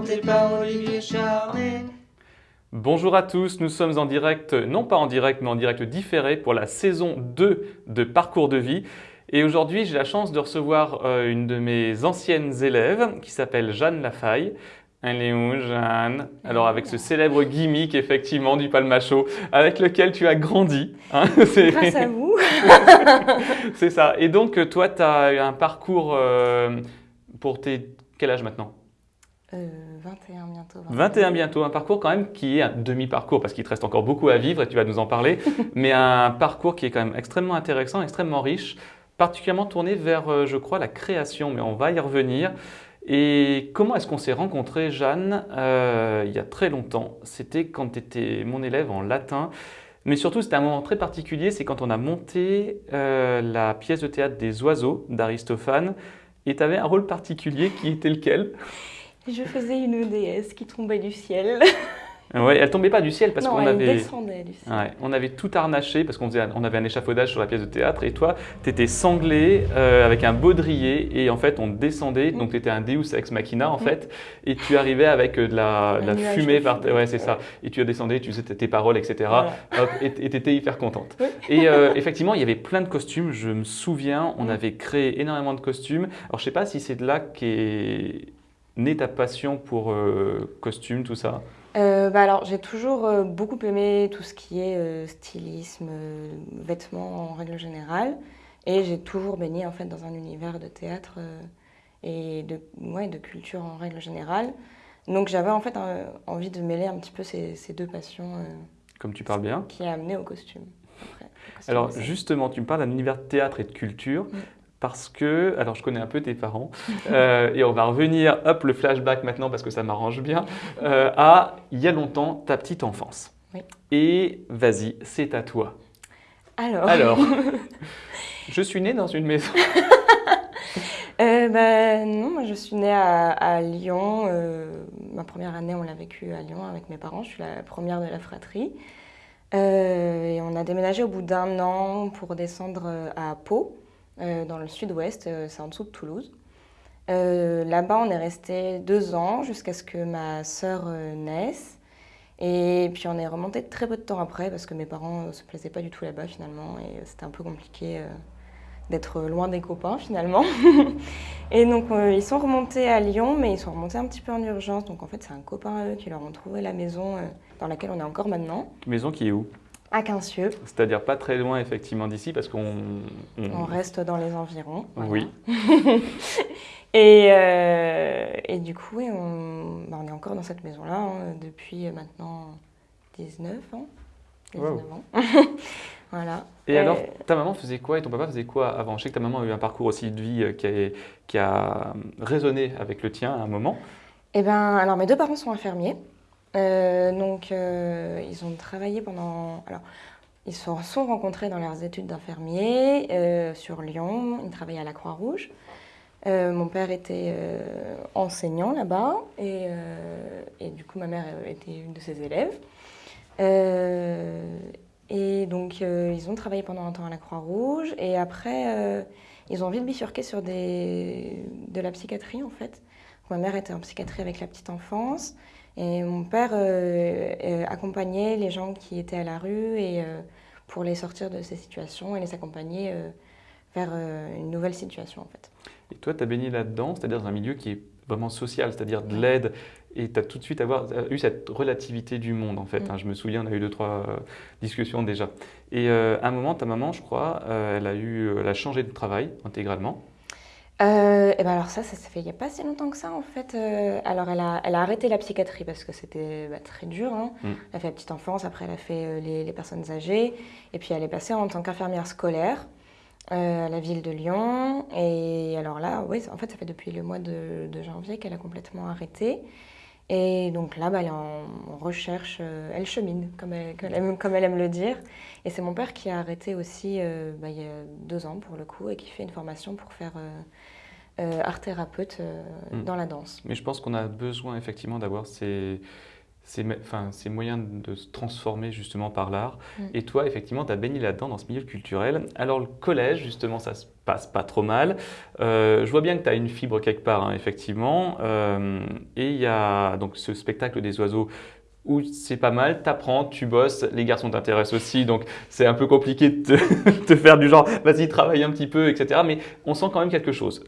présenté par Olivier Charnet. Bonjour à tous, nous sommes en direct, non pas en direct, mais en direct différé pour la saison 2 de Parcours de vie. Et aujourd'hui, j'ai la chance de recevoir euh, une de mes anciennes élèves qui s'appelle Jeanne Lafaille. Elle est où, Jeanne? Alors, avec ce célèbre gimmick, effectivement, du palmacho, avec lequel tu as grandi. hein, Grâce à vous. C'est ça. Et donc, toi, tu as eu un parcours euh, pour tes... Quel âge maintenant? Euh, 21 bientôt. 21 bientôt, un parcours quand même qui est un demi-parcours parce qu'il te reste encore beaucoup à vivre et tu vas nous en parler, mais un parcours qui est quand même extrêmement intéressant, extrêmement riche, particulièrement tourné vers, euh, je crois, la création, mais on va y revenir. Et comment est-ce qu'on s'est rencontrés, Jeanne, euh, il y a très longtemps? C'était quand tu étais mon élève en latin. Mais surtout, c'était un moment très particulier, c'est quand on a monté euh, la pièce de théâtre des oiseaux d'Aristophane. Et tu avais un rôle particulier qui était lequel? Je faisais une déesse qui tombait du ciel. Ouais, elle tombait pas du ciel parce qu'on avait. descendait du ciel. Ouais, on avait tout harnaché parce qu'on faisait, on avait un échafaudage sur la pièce de théâtre et toi, tu étais sanglé euh, avec un baudrier et en fait on descendait, donc tu étais un Deus ex machina en Mm. fait, et tu arrivais avec euh, de la, de fumée par ouais c'est ça, et tu descendais, tu faisais tes paroles etc. Voilà. Hop, et tu étais hyper contente. Oui. Et euh, effectivement, il y avait plein de costumes, je me souviens, on Mm. avait créé énormément de costumes. Alors je sais pas si c'est de là qu'est née ta passion pour euh, costumes, tout ça? Euh, bah alors, j'ai toujours euh, beaucoup aimé tout ce qui est euh, stylisme, vêtements en règle générale. Et j'ai toujours baigné en fait dans un univers de théâtre et de, ouais, de culture en règle générale. Donc j'avais en fait un- envie de mêler un petit peu ces, ces deux passions Comme tu parles bien. qui a amené au costume. après, costume Alors justement, tu me parles d'un univers de théâtre et de culture Mm. Parce que, alors je connais un peu tes parents euh, et on va revenir, hop, le flashback maintenant parce que ça m'arrange bien, euh, à il y a longtemps, ta petite enfance. Oui. Et vas-y, c'est à toi. Alors, Alors, je suis née dans une maison. Euh, bah, non, moi je suis née à, à Lyon. euh, ma première année, on l'a vécue à Lyon avec mes parents. Je suis la première de la fratrie. Et on a déménagé au bout d'un an pour descendre à Pau, dans le sud-ouest. euh, c'est en dessous de Toulouse. Euh, Là-bas, on est resté deux ans jusqu'à ce que ma sœur euh, naisse. Et puis on est remonté très peu de temps après parce que mes parents ne se plaisaient pas du tout là-bas finalement et euh, c'était un peu compliqué euh, d'être loin des copains finalement. et donc euh, ils sont remontés à Lyon mais ils sont remontés un petit peu en urgence. Donc en fait c'est un copain à eux qui leur ont trouvé la maison euh, dans laquelle on est encore maintenant, Maison qui est où? À Quincieux. C'est-à-dire pas très loin effectivement d'ici parce qu'on... on- On reste dans les environs. voilà. Oui. Et, euh, et du coup, oui, on, bah, on est encore dans cette maison-là hein, depuis maintenant 19 ans. 19 Wow. ans. voilà. Et alors, Euh, ta maman faisait quoi et ton papa faisait quoi avant? Je sais que ta maman a eu un parcours aussi de vie euh, qui a, qui a résonné avec le tien à un moment. Eh ben, alors mes deux parents sont infirmiers. Euh, donc, euh, ils ont travaillé pendant. Alors, ils se sont rencontrés dans leurs études d'infirmiers euh, sur Lyon. Ils travaillaient à la Croix-Rouge. Mon père était enseignant là-bas et, du coup ma mère était une de ses élèves. Et donc ils ont travaillé pendant un temps à la Croix-Rouge et après ils ont vite bifurqué sur de la psychiatrie en fait. Ma mère était en psychiatrie avec la petite enfance et mon père euh, euh, accompagnait les gens qui étaient à la rue et euh, pour les sortir de ces situations et les accompagner euh, vers une nouvelle situation en fait. Et toi, tu as baigné là-dedans, c'est-à-dire dans un milieu qui est vraiment social, c'est-à-dire de l'aide, et tu as tout de suite avoir, eu cette relativité du monde, en fait. Mm. hein. Je me souviens, on a eu deux, trois discussions déjà. Et à un moment, ta maman, je crois, elle, a eu, elle a changé de travail intégralement. Euh, et ben alors ça, ça s'est fait il n'y a pas si longtemps que ça en fait. Euh, alors elle a, elle a arrêté la psychiatrie parce que c'était bah, très dur. hein. Mm. Elle a fait la petite enfance, après elle a fait euh, les, les personnes âgées. Et puis elle est passée en tant qu'infirmière scolaire à la ville de Lyon. Et alors là, oui, en fait ça fait depuis le mois de, de janvier qu'elle a complètement arrêté. Et donc là, bah, elle est en, recherche, euh, elle chemine, comme elle, comme elle aime, comme elle aime le dire. Et c'est mon père qui a arrêté aussi euh, bah, il y a deux ans pour le coup et qui fait une formation pour faire euh, art thérapeute euh, Mm. dans la danse. Mais je pense qu'on a besoin effectivement d'avoir ces, ces, me- enfin, ces moyens de se transformer justement par l'art. Mm. Et toi, effectivement, tu as baigné là-dedans, dans ce milieu culturel. Alors, le collège, justement, ça se passe pas trop mal. Euh, je vois bien que tu as une fibre quelque part, hein, effectivement. Euh, et il y a donc ce spectacle des oiseaux où c'est pas mal, t'apprends, tu bosses, les garçons t'intéressent aussi, donc c'est un peu compliqué de te, te faire du genre, vas-y, travaille un petit peu, etc. Mais on sent quand même quelque chose.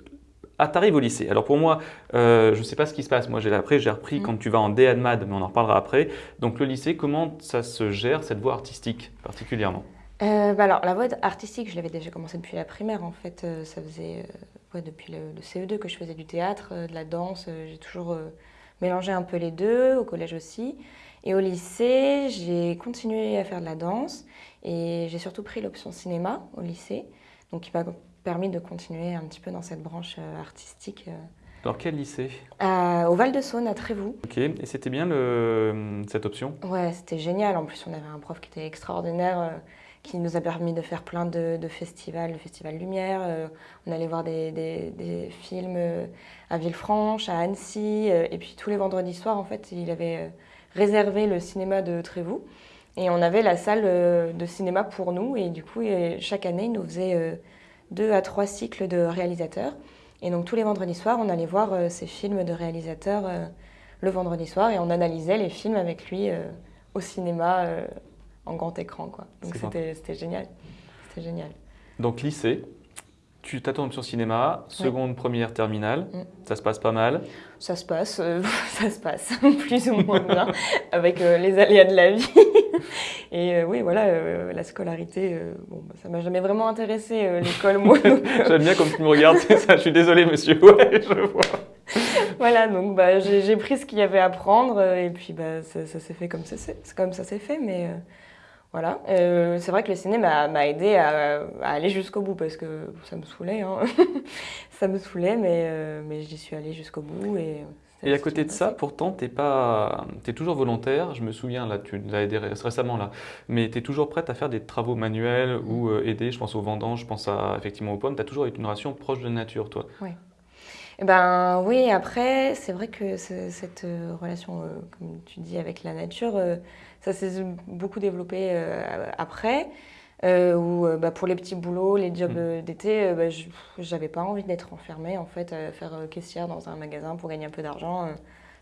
Ah, t'arrives au lycée. Alors pour moi, euh, je ne sais pas ce qui se passe. Moi, j'ai après, j'ai repris Mm. quand tu vas en DA de MAD, mais on en reparlera après. Donc le lycée, comment ça se gère cette voie artistique particulièrement? Euh, bah alors, la voie artistique, je l'avais déjà commencé depuis la primaire. En fait, Euh, ça faisait euh, ouais, depuis le, le CE2 que je faisais du théâtre, de la danse. J'ai toujours mélangé un peu les deux, au collège aussi. Et au lycée, j'ai continué à faire de la danse et j'ai surtout pris l'option cinéma au lycée, donc qui m'a permis de continuer un petit peu dans cette branche artistique. Alors quel lycée? Au Val-de-Saône, à Trévoux. Ok. Et c'était bien le, cette option? Ouais, c'était génial. En plus, on avait un prof qui était extraordinaire, qui nous a permis de faire plein de, festivals, le Festival Lumière. euh, on allait voir des, des- films euh, à Villefranche, à Annecy. euh, et puis tous les vendredis soirs, en fait, il avait réservé le cinéma de Trévoux. Et on avait la salle de cinéma pour nous. Et du coup, chaque année, il nous faisait deux à trois cycles de réalisateurs. Et donc tous les vendredis soirs, on allait voir ces films de réalisateurs le vendredi soir et on analysait les films avec lui au cinéma en grand écran. Quoi. Donc c'était génial. C'était génial. Donc lycée, tu t'attends sur cinéma, seconde, première, terminale, Mm. ça se passe pas mal. Ça se passe, euh, ça se passe plus ou moins bien avec euh, les aléas de la vie. Et euh, oui, voilà, la scolarité, bon, bah, ça m'a jamais vraiment intéressé l'école, moi. J'aime bien comme tu me regardes, c'est ça, je suis désolé monsieur, ouais, je vois. voilà, donc bah, j'ai pris ce qu'il y avait à prendre et puis bah, ça, ça s'est fait comme ça comme ça s'est fait. Mais voilà, Euh, c'est vrai que le ciné m'a aidé à, à aller jusqu'au bout parce que ça me saoulait. hein. ça me saoulait, mais, euh, mais j'y suis allée jusqu'au bout. Et, Et à côté de ça, pourtant, tu es, toujours volontaire. Je me souviens, là, tu nous as aidé ré- récemment, là. Mais tu es toujours prête à faire des travaux manuels ou euh, aider. Je pense aux vendanges, je pense à, effectivement aux pommes. Tu as toujours eu une relation proche de la nature, toi. Eh ben oui, après, c'est vrai que ce- cette relation, comme tu dis, avec la nature, ça s'est beaucoup développé euh, après. euh, où euh, bah, pour les petits boulots, les jobs Mm. euh, d'été, euh, bah, j'avais pas envie d'être enfermée en fait, à faire caissière dans un magasin pour gagner un peu d'argent.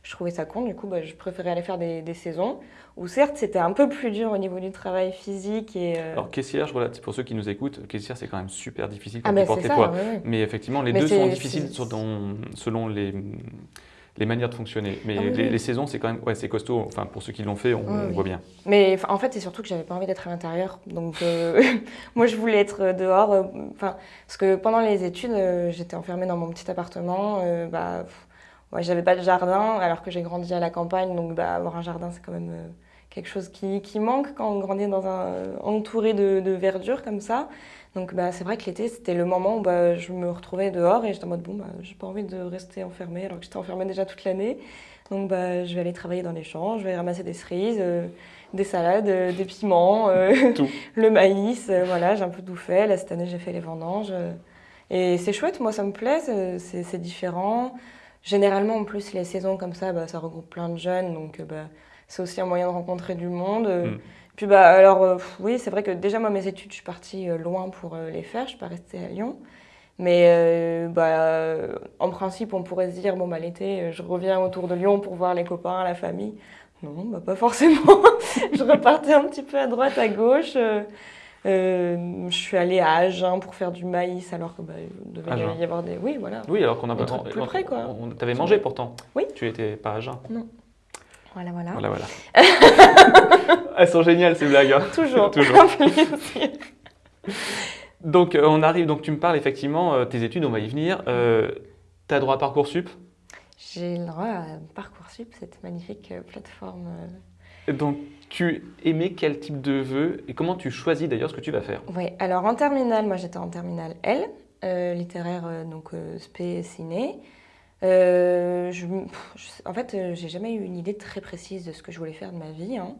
je trouvais ça con, du coup, bah, je préférais aller faire des, des saisons où certes c'était un peu plus dur au niveau du travail physique et. Alors, caissière, je pour ceux qui nous écoutent, caissière, c'est quand même super difficile ah quand tu portes c'est les ça, poids. ouais, ouais. Mais effectivement, les Mais deux sont difficiles selon les, les manières de fonctionner. Mais Ah oui, les, saisons, c'est quand même ouais, c'est costaud. Enfin, pour ceux qui l'ont fait, on, Oui, on oui. voit bien. Mais en fait, c'est surtout que j'avais pas envie d'être à l'intérieur. Donc, euh, moi, je voulais être dehors. euh, Enfin, parce que pendant les études, euh, j'étais enfermée dans mon petit appartement. euh, bah, pff, ouais, j'avais pas de jardin, alors que j'ai grandi à la campagne. Donc, bah, avoir un jardin, c'est quand même euh, quelque chose qui, qui manque quand on grandit dans un entouré de, de verdure comme ça. Donc, bah, c'est vrai que l'été, c'était le moment où bah, je me retrouvais dehors et j'étais en mode bon, bah, j'ai pas envie de rester enfermée, alors que j'étais enfermée déjà toute l'année. Donc, bah, je vais aller travailler dans les champs, je vais ramasser des cerises. euh, des salades, euh, des piments, euh, Tout. le maïs, voilà, j'ai un peu tout fait. Là, cette année, j'ai fait les vendanges. et c'est chouette, moi, ça me plaît, c'est- différent. Généralement, en plus, les saisons comme ça, bah, ça regroupe plein de jeunes, donc bah, c'est aussi un moyen de rencontrer du monde. Mm. Puis, bah, alors, euh, oui, c'est vrai que déjà, moi, mes études, je suis partie euh, loin pour euh, les faire, je suis pas restée à Lyon. Mais euh, bah, en principe, on pourrait se dire, bon, bah, l'été, je reviens autour de Lyon pour voir les copains, la famille. Non, bah, pas forcément. je repartais un petit peu à droite, à gauche. euh, je suis allée à Agen pour faire du maïs, alors que bah, il devait Agen. y avoir des. Oui, voilà. Oui, alors qu'on a truc plus près, quoi. On, t'avais mangé pourtant. Oui. Tu étais pas à jeun. Voilà, voilà. Voilà, voilà. Elles sont géniales ces blagues. hein. Toujours. Toujours. Donc euh, on arrive, donc tu me parles effectivement, euh, tes études, on va y venir. Euh, tu as droit à Parcoursup? J'ai le droit à Parcoursup, cette magnifique euh, plateforme. Donc tu aimais quel type de vœux? Et comment tu choisis d'ailleurs ce que tu vas faire? Oui, alors en terminale, moi j'étais en terminale L, euh, littéraire, euh, donc euh, spé ciné. Je, pff, je- en fait, j'ai jamais eu une idée très précise de ce que je voulais faire de ma vie. hein.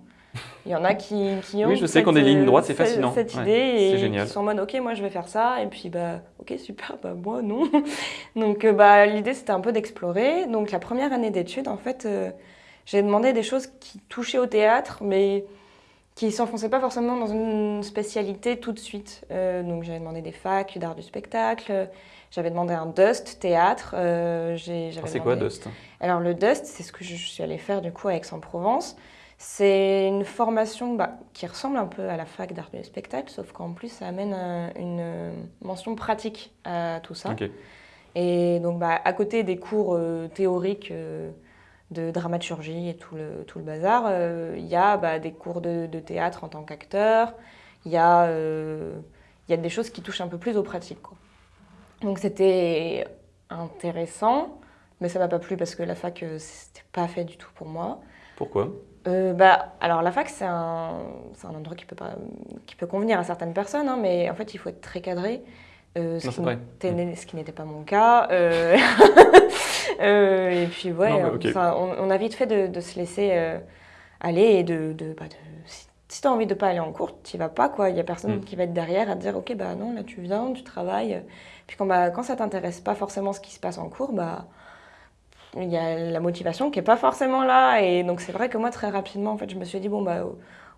Il y en a qui, qui ont Oui, je sais cette, qu'on des lignes euh, droites, c'est fascinant. cette idée c'est et génial. qui sont en mode ok, moi je vais faire ça et puis bah ok super, bah moi non. Donc euh, bah l'idée c'était un peu d'explorer. Donc la première année d'études, en fait, euh, j'ai demandé des choses qui touchaient au théâtre, mais qui s'enfonçaient pas forcément dans une spécialité tout de suite. Euh, donc j'avais demandé des facs d'art du spectacle, j'avais demandé un Dust théâtre. euh, Ah, c'est quoi Dust? Alors le Dust, c'est ce que je suis allée faire du coup à Aix-en-Provence. C'est une formation bah, qui ressemble un peu à la fac d'art du spectacle, sauf qu'en plus ça amène une mention pratique à tout ça. Et donc, bah, à côté des cours euh, théoriques euh, de dramaturgie et tout le, tout le bazar, euh, il y a bah, des cours de, de théâtre en tant qu'acteur, il y, y a des choses qui touchent un peu plus aux pratiques. Quoi. Donc, c'était intéressant, mais ça m'a pas plu parce que la fac, c'était pas fait du tout pour moi. Pourquoi? Euh, bah, alors la fac, c'est un, un endroit qui peut, pas, qui peut convenir à certaines personnes, hein, mais en fait, il faut être très cadré. Euh, ce, Non, qui n'était- ce qui n'était pas mon cas. Euh, et puis, ouais, Non, on, on a vite fait de, de se laisser aller et de. de, bah, de si si tu as envie de pas aller en cours, tu vas pas, quoi. Il y a personne Mm. qui va être derrière à te dire, ok, bah non, là tu viens, tu travailles. Puis quand, bah, quand ça t'intéresse pas forcément ce qui se passe en cours, bah il y a la motivation qui est pas forcément là. Et donc c'est vrai que moi, très rapidement, en fait, je me suis dit, bon, bah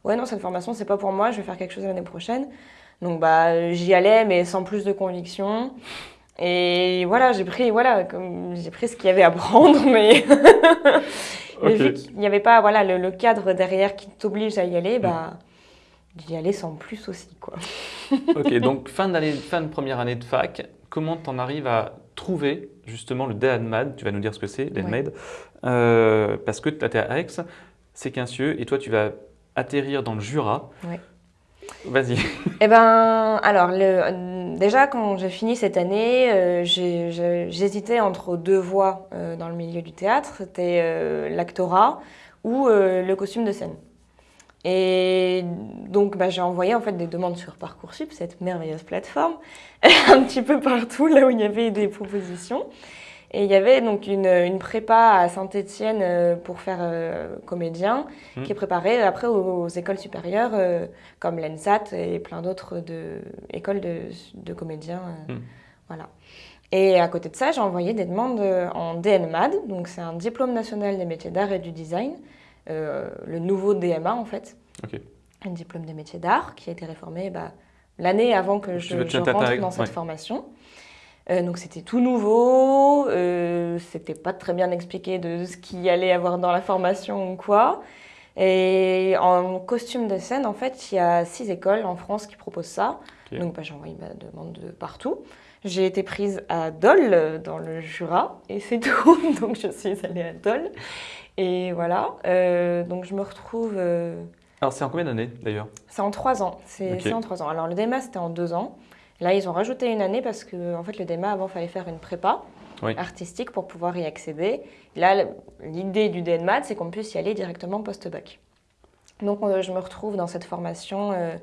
ouais, non, cette formation, c'est pas pour moi, je vais faire quelque chose l'année prochaine. Donc bah j'y allais, mais sans plus de conviction. Et voilà, j'ai pris, voilà, j'ai pris ce qu'il y avait à prendre, mais, mais Ok. vu qu'il n'y avait pas voilà, le, le cadre derrière qui t'oblige à y aller, bah d'y aller sans plus aussi, quoi. Ok, donc fin, d'année- fin de première année de fac, comment t'en arrives à trouver justement le DANMAD Tu vas nous dire ce que c'est, DANMAD. Euh, parce que tu es à Aix, c'est Quincieux, et toi tu vas atterrir dans le Jura. Ouais. Vas-y. Eh ben, alors, le- déjà, quand j'ai fini cette année, euh, j'hésitais entre deux voies euh, dans le milieu du théâtre. C'était euh, l'actorat ou le costume de scène. Et donc, bah, j'ai envoyé en fait des demandes sur Parcoursup, cette merveilleuse plateforme, un petit peu partout, là où il y avait des propositions. Et il y avait donc une, une prépa à Saint-Étienne pour faire euh, comédien, Mhm. qui est préparée après aux, aux écoles supérieures euh, comme l'ENSAT et plein d'autres de, écoles de, de comédiens. euh, Mhm. Voilà. Et à côté de ça, j'ai envoyé des demandes euh, en DNMAD, donc c'est un diplôme national des métiers d'art et du design, euh, le nouveau DMA en fait, un diplôme des métiers d'art qui a été réformé bah, l'année avant que je, rentre dans cette ouais. formation. Euh, donc c'était tout nouveau, euh, c'était pas très bien expliqué de ce qu'il y allait avoir dans la formation ou quoi. Et en costume de scène, en fait, il y a six écoles en France qui proposent ça. Donc bah, j'ai envoyé ma demande de partout. J'ai été prise à Dole, dans le Jura, et c'est tout. donc je suis allée à Dole. Et voilà. Euh, donc je me retrouve. euh, Alors c'est en combien d'années d'ailleurs? C'est en trois ans. C'est en trois ans. Alors le DEMA, c'était en deux ans. Là, ils ont rajouté une année parce que en fait, le DEMA, avant, il fallait faire une prépa Oui. artistique pour pouvoir y accéder. Là, l'idée du DNMAT, c'est qu'on puisse y aller directement post-bac. Donc, euh, je me retrouve dans cette formation euh,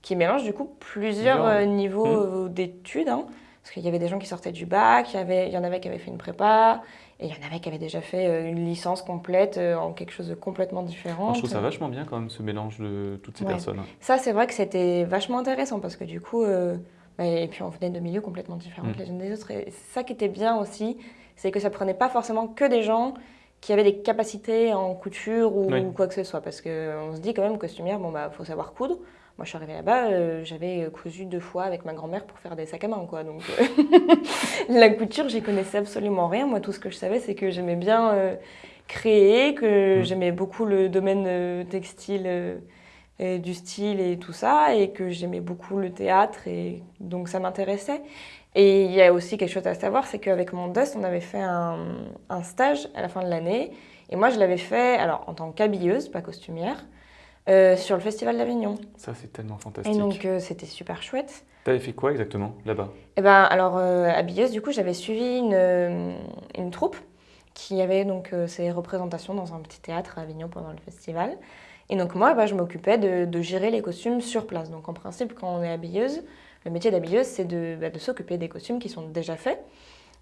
qui mélange du coup plusieurs euh, niveaux Hmm. d'études. hein. Parce qu'il y avait des gens qui sortaient du bac, il y, avait, il y en avait qui avaient fait une prépa, et il y en avait qui avaient déjà fait euh, une licence complète euh, en quelque chose de complètement différent. Je trouve ça vachement bien quand même ce mélange de toutes ces Ouais. personnes. Ça, c'est vrai que c'était vachement intéressant parce que du coup, euh, bah, et puis on venait de milieux complètement différents Mm. les unes des autres. Et ça qui était bien aussi, c'est que ça prenait pas forcément que des gens qui avaient des capacités en couture ou Oui. quoi que ce soit. Parce qu'on se dit quand même, costumière, bon, bah, faut savoir coudre. Moi, je suis arrivée là-bas, euh, j'avais cousu deux fois avec ma grand-mère pour faire des sacs à main, quoi. Donc, euh, la couture, j'y connaissais absolument rien. Moi, tout ce que je savais, c'est que j'aimais bien euh, créer, que Mm. j'aimais beaucoup le domaine euh, textile. euh, et du style et tout ça, et que j'aimais beaucoup le théâtre, et donc ça m'intéressait. Et il y a aussi quelque chose à savoir, c'est qu'avec mon Dust, on avait fait un, un stage à la fin de l'année, et moi je l'avais fait alors en tant qu'habilleuse, pas costumière, euh, sur le Festival d'Avignon. Ça c'est tellement Et fantastique. donc euh, c'était super chouette. T'avais fait quoi exactement là-bas? Et ben alors euh, habilleuse, du coup j'avais suivi une, euh, une troupe qui avait donc ses représentations dans un petit théâtre à Avignon pendant le festival. Et donc moi, bah, je m'occupais de, de gérer les costumes sur place. Donc en principe, quand on est habilleuse, le métier d'habilleuse, c'est de, bah, de s'occuper des costumes qui sont déjà faits.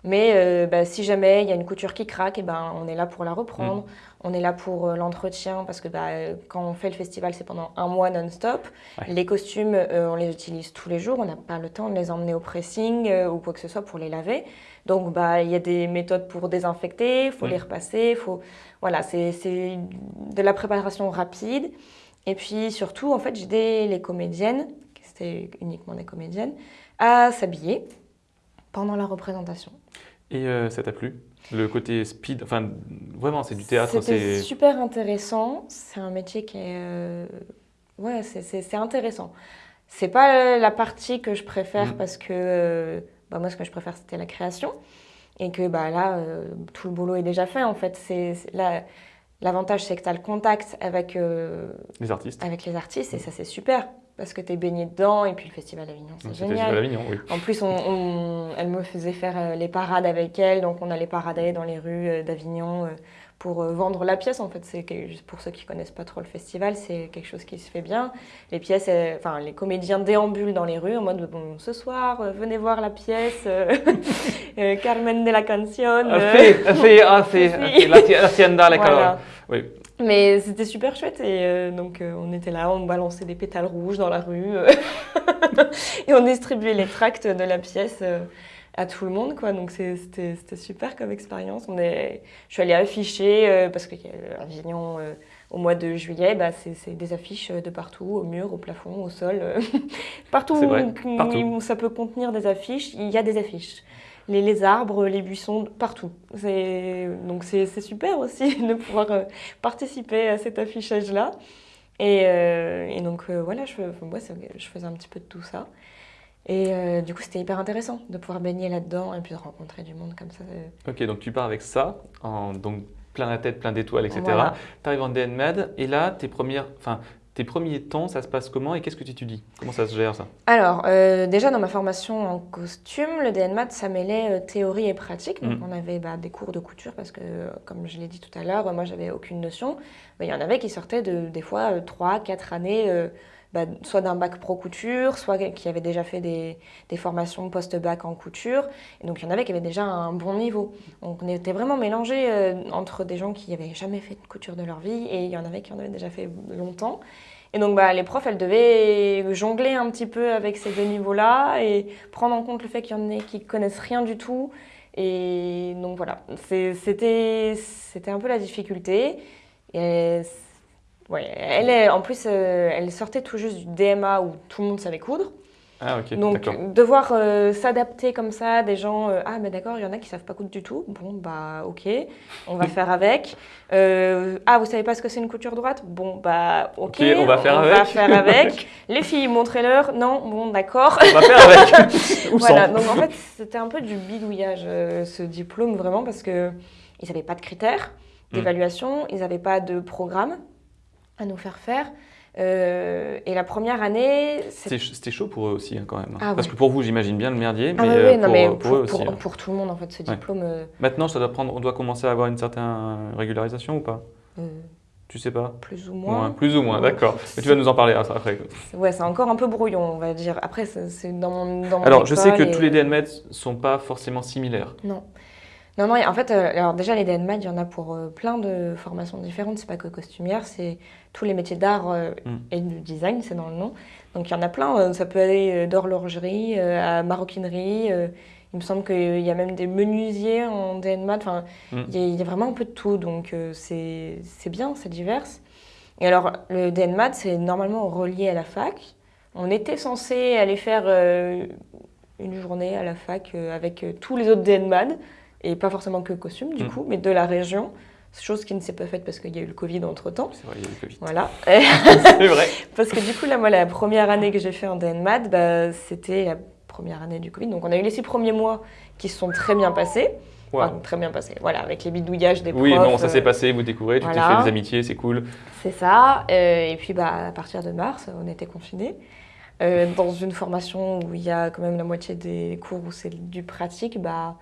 Mais euh, bah, si jamais il y a une couture qui craque, et ben, on est là pour la reprendre. On est là pour euh, l'entretien parce que bah, quand on fait le festival, c'est pendant un mois non-stop. Ouais. Les costumes, euh, on les utilise tous les jours. On n'a pas le temps de les emmener au pressing ou quoi que ce soit pour les laver. Donc bah, il y a des méthodes pour désinfecter, il faut Mm. les repasser. Faut... Voilà, c'est c'est de la préparation rapide. Et puis surtout, en fait, j'ai aidé les comédiennes, c'était uniquement des comédiennes, à s'habiller pendant la représentation. Et euh, ça t'a plu? Le côté speed, enfin vraiment c'est du théâtre. C'est super intéressant. C'est un métier qui est... euh, Ouais, c'est- intéressant. C'est pas la partie que je préfère Mm. parce que euh, bah, moi, ce que je préfère, c'était la création. Et que bah, là, euh, tout le boulot est déjà fait, en fait. C'est L'avantage, c'est que tu as le contact avec, euh, les artistes. avec les artistes et ça, c'est super. Parce que tu es baigné dedans et puis le Festival d'Avignon, c'est génial. Avignon, oui. En plus, on, on- elle me faisait faire euh, les parades avec elle, donc on allait parader dans les rues euh, d'Avignon euh, pour vendre la pièce. En fait, c'est pour ceux qui connaissent pas trop le festival, c'est quelque chose qui se fait bien. Les pièces, enfin les comédiens déambulent dans les rues en mode bon, ce soir, venez voir la pièce Carmen de la Canción. Ah, euh, fait, ah, ah, Si. ah, la, ti- la tienda, la voilà. Oui. Mais c'était super chouette et euh, donc euh, on était là, on balançait des pétales rouges dans la rue euh, et on distribuait les tracts de la pièce euh, à tout le monde quoi. Donc c'était super comme expérience. On est, je suis allée afficher parce que euh, Avignon euh, au mois de juillet, bah, c'est des affiches de partout, au mur, au plafond, au sol, partout, où, partout. où ça peut contenir des affiches, il y a des affiches. Les, les arbres, les buissons, partout. C'est- Donc c'est super aussi de pouvoir euh, participer à cet affichage-là. Et, euh, et donc euh, voilà, je, je faisais un petit peu de tout ça. Et euh, du coup, c'était hyper intéressant de pouvoir baigner là-dedans et puis de rencontrer du monde comme ça. Ok, donc tu pars avec ça, en, donc plein la tête, plein d'étoiles, etc. Voilà. Tu arrives en DNMed et là, tes, premières, enfin, tes premiers temps, ça se passe comment et qu'est-ce que tu étudies? Comment ça se gère ça? Alors, euh, déjà dans ma formation en costume, le DNMAT, ça mêlait euh, théorie et pratique. Donc, Mhm. on avait bah, des cours de couture parce que, euh, comme je l'ai dit tout à l'heure, euh, moi, j'avais aucune notion. Mais il y en avait qui sortaient de, des fois, 3, 4 années, euh, bah, soit d'un bac pro couture, soit qui avaient déjà fait des, formations post-bac en couture. Et donc, il y en avait qui avaient déjà un bon niveau. Donc, on était vraiment mélangés euh, entre des gens qui n'avaient jamais fait de couture de leur vie et il y en avait qui en avaient déjà fait longtemps. Et donc, bah, les profs, elles devaient jongler un petit peu avec ces deux niveaux-là et prendre en compte le fait qu'il y en ait qui connaissent rien du tout. Et donc, voilà, c'était un peu la difficulté. Ouais, elle est, en plus, euh, elle sortait tout juste du DMA où tout le monde savait coudre. Ah ok, Donc, devoir euh, s'adapter comme ça, des gens, euh, ah, mais d'accord, il y en a qui savent pas coudre du tout. Bon, bah, ok, on va faire avec. Ah, vous savez pas ce que c'est une couture droite? Bon, bah, ok, on va faire avec. faire avec. Les filles, montrez-leur. Non, bon, d'accord. On va faire avec. Voilà, donc en fait, c'était un peu du bidouillage, ce diplôme, vraiment, parce que ils n'avaient pas de critères d'évaluation, ils n'avaient pas de programme à nous faire faire. Euh, et la première année, C'était chaud pour eux aussi hein, quand même. Ah Parce ouais. que pour vous, j'imagine bien le merdier, Ah mais, ouais, euh, non, pour, mais pour pour, eux aussi. pour- hein. pour tout le monde, en fait, ce diplôme, euh, Maintenant, ça doit prendre, on doit commencer à avoir une certaine régularisation ou pas? Euh, Tu sais pas? plus ou Moins, moins. Plus ou moins, d'accord. Mais tu vas nous en parler après. Ouais, c'est encore un peu brouillon, on va dire. Après, c'est dans mon, dans mon Alors, je sais que et- tous les DNMED sont pas forcément similaires. Non. Non, non, en fait, euh, alors déjà, les DNMAD, il y en a pour euh, plein de formations différentes. C'est pas que costumière, c'est tous les métiers d'art euh, Mm. et du design, c'est dans le nom. Donc, il y en a plein. ça peut aller d'horlogerie à maroquinerie. il me semble qu'il y a même des menuisiers en DNMAD. Enfin, Mm. il y, a- il y a vraiment un peu de tout. Donc, c'est c'est bien, c'est divers. Et alors, le DNMAD, c'est normalement relié à la fac. On était censé aller faire une journée à la fac avec tous les autres DNMAD, et pas forcément que costume du Mm. coup, mais de la région. Chose qui ne s'est pas faite parce qu'il y a eu le Covid entre-temps. C'est vrai, il y a eu le Covid. Voilà. C'est vrai. parce que du coup, là, moi, la première année que j'ai fait en DNMAD, bah, c'était la première année du Covid. Donc, on a eu les six premiers mois qui se sont très bien passés. Enfin, très bien passés. Voilà, avec les bidouillages des Oui, profs. bon, ça s'est euh, passé, vous découvrez, tu t'es voilà. fait des amitiés, c'est cool. C'est ça. Euh, et puis, bah, à partir de mars, on était confinés. Euh, dans une formation où il y a quand même la moitié des cours où c'est du pratique, bah,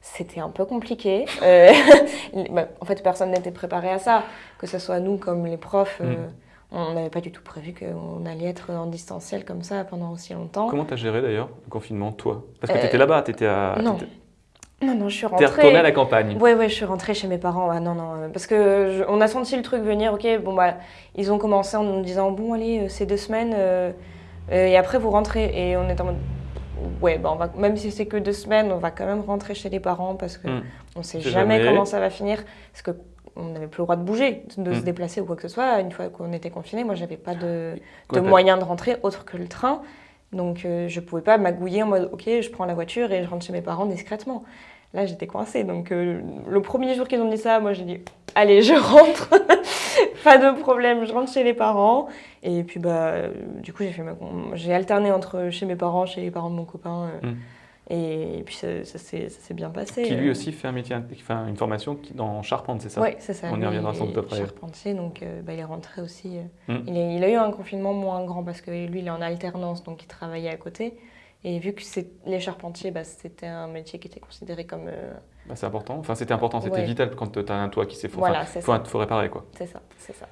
c'était un peu compliqué. Euh, bah, en fait, personne n'était préparé à ça, que ce soit nous comme les profs. euh, Mm. On n'avait pas du tout prévu qu'on allait être en distanciel comme ça pendant aussi longtemps. Comment t'as géré d'ailleurs le confinement, toi? Parce que Euh, t'étais là-bas, t'étais à. non. Non, non, je suis T'es rentrée. retourné à la campagne. Ouais, ouais, je suis rentrée chez mes parents. Ah non, non, euh, parce que je- on a senti le truc venir. Ok, bon bah, ils ont commencé en nous disant bon allez, c'est deux semaines et après vous rentrez. Et on est en mode ouais, bah on va même si c'est que deux semaines, on va quand même rentrer chez les parents parce que Mm. on sait C'est jamais, jamais. comment ça va finir. Parce que on n'avait plus le droit de bouger, de se Mm. déplacer ou quoi que ce soit. Une fois qu'on était confiné, moi, j'avais pas de, de moyen de rentrer autre que le train. Donc, euh, je pouvais pas magouiller en mode, ok, je prends la voiture et je rentre chez mes parents discrètement. Là, j'étais coincée. Donc, euh, le premier jour qu'ils ont dit ça, moi, j'ai dit, allez, je rentre. pas de problème, je rentre chez les parents. Et puis, bah, euh, du coup, j'ai fait ma... j'ai alterné entre chez mes parents, chez les parents de mon copain. euh, Mm. Et, puis, ça, ça s'est bien passé. Qui lui aussi fait un métier, enfin une formation qui- dans charpente, c'est ça? Oui, c'est ça. On y reviendra sans doute après. Charpentier, donc euh, bah, il est rentré aussi. euh, Mm. il, est- il a eu un confinement moins grand parce que lui, il est en alternance, donc il travaillait à côté. Et vu que c'est les charpentiers, bah, c'était un métier qui était considéré comme. euh, Bah, c'est important. Enfin, c'était important, c'était Ouais. vital quand tu as un toit qui s'effondre. voilà, Enfin, c'est faut, faut réparer quoi. C'est ça, c'est ça.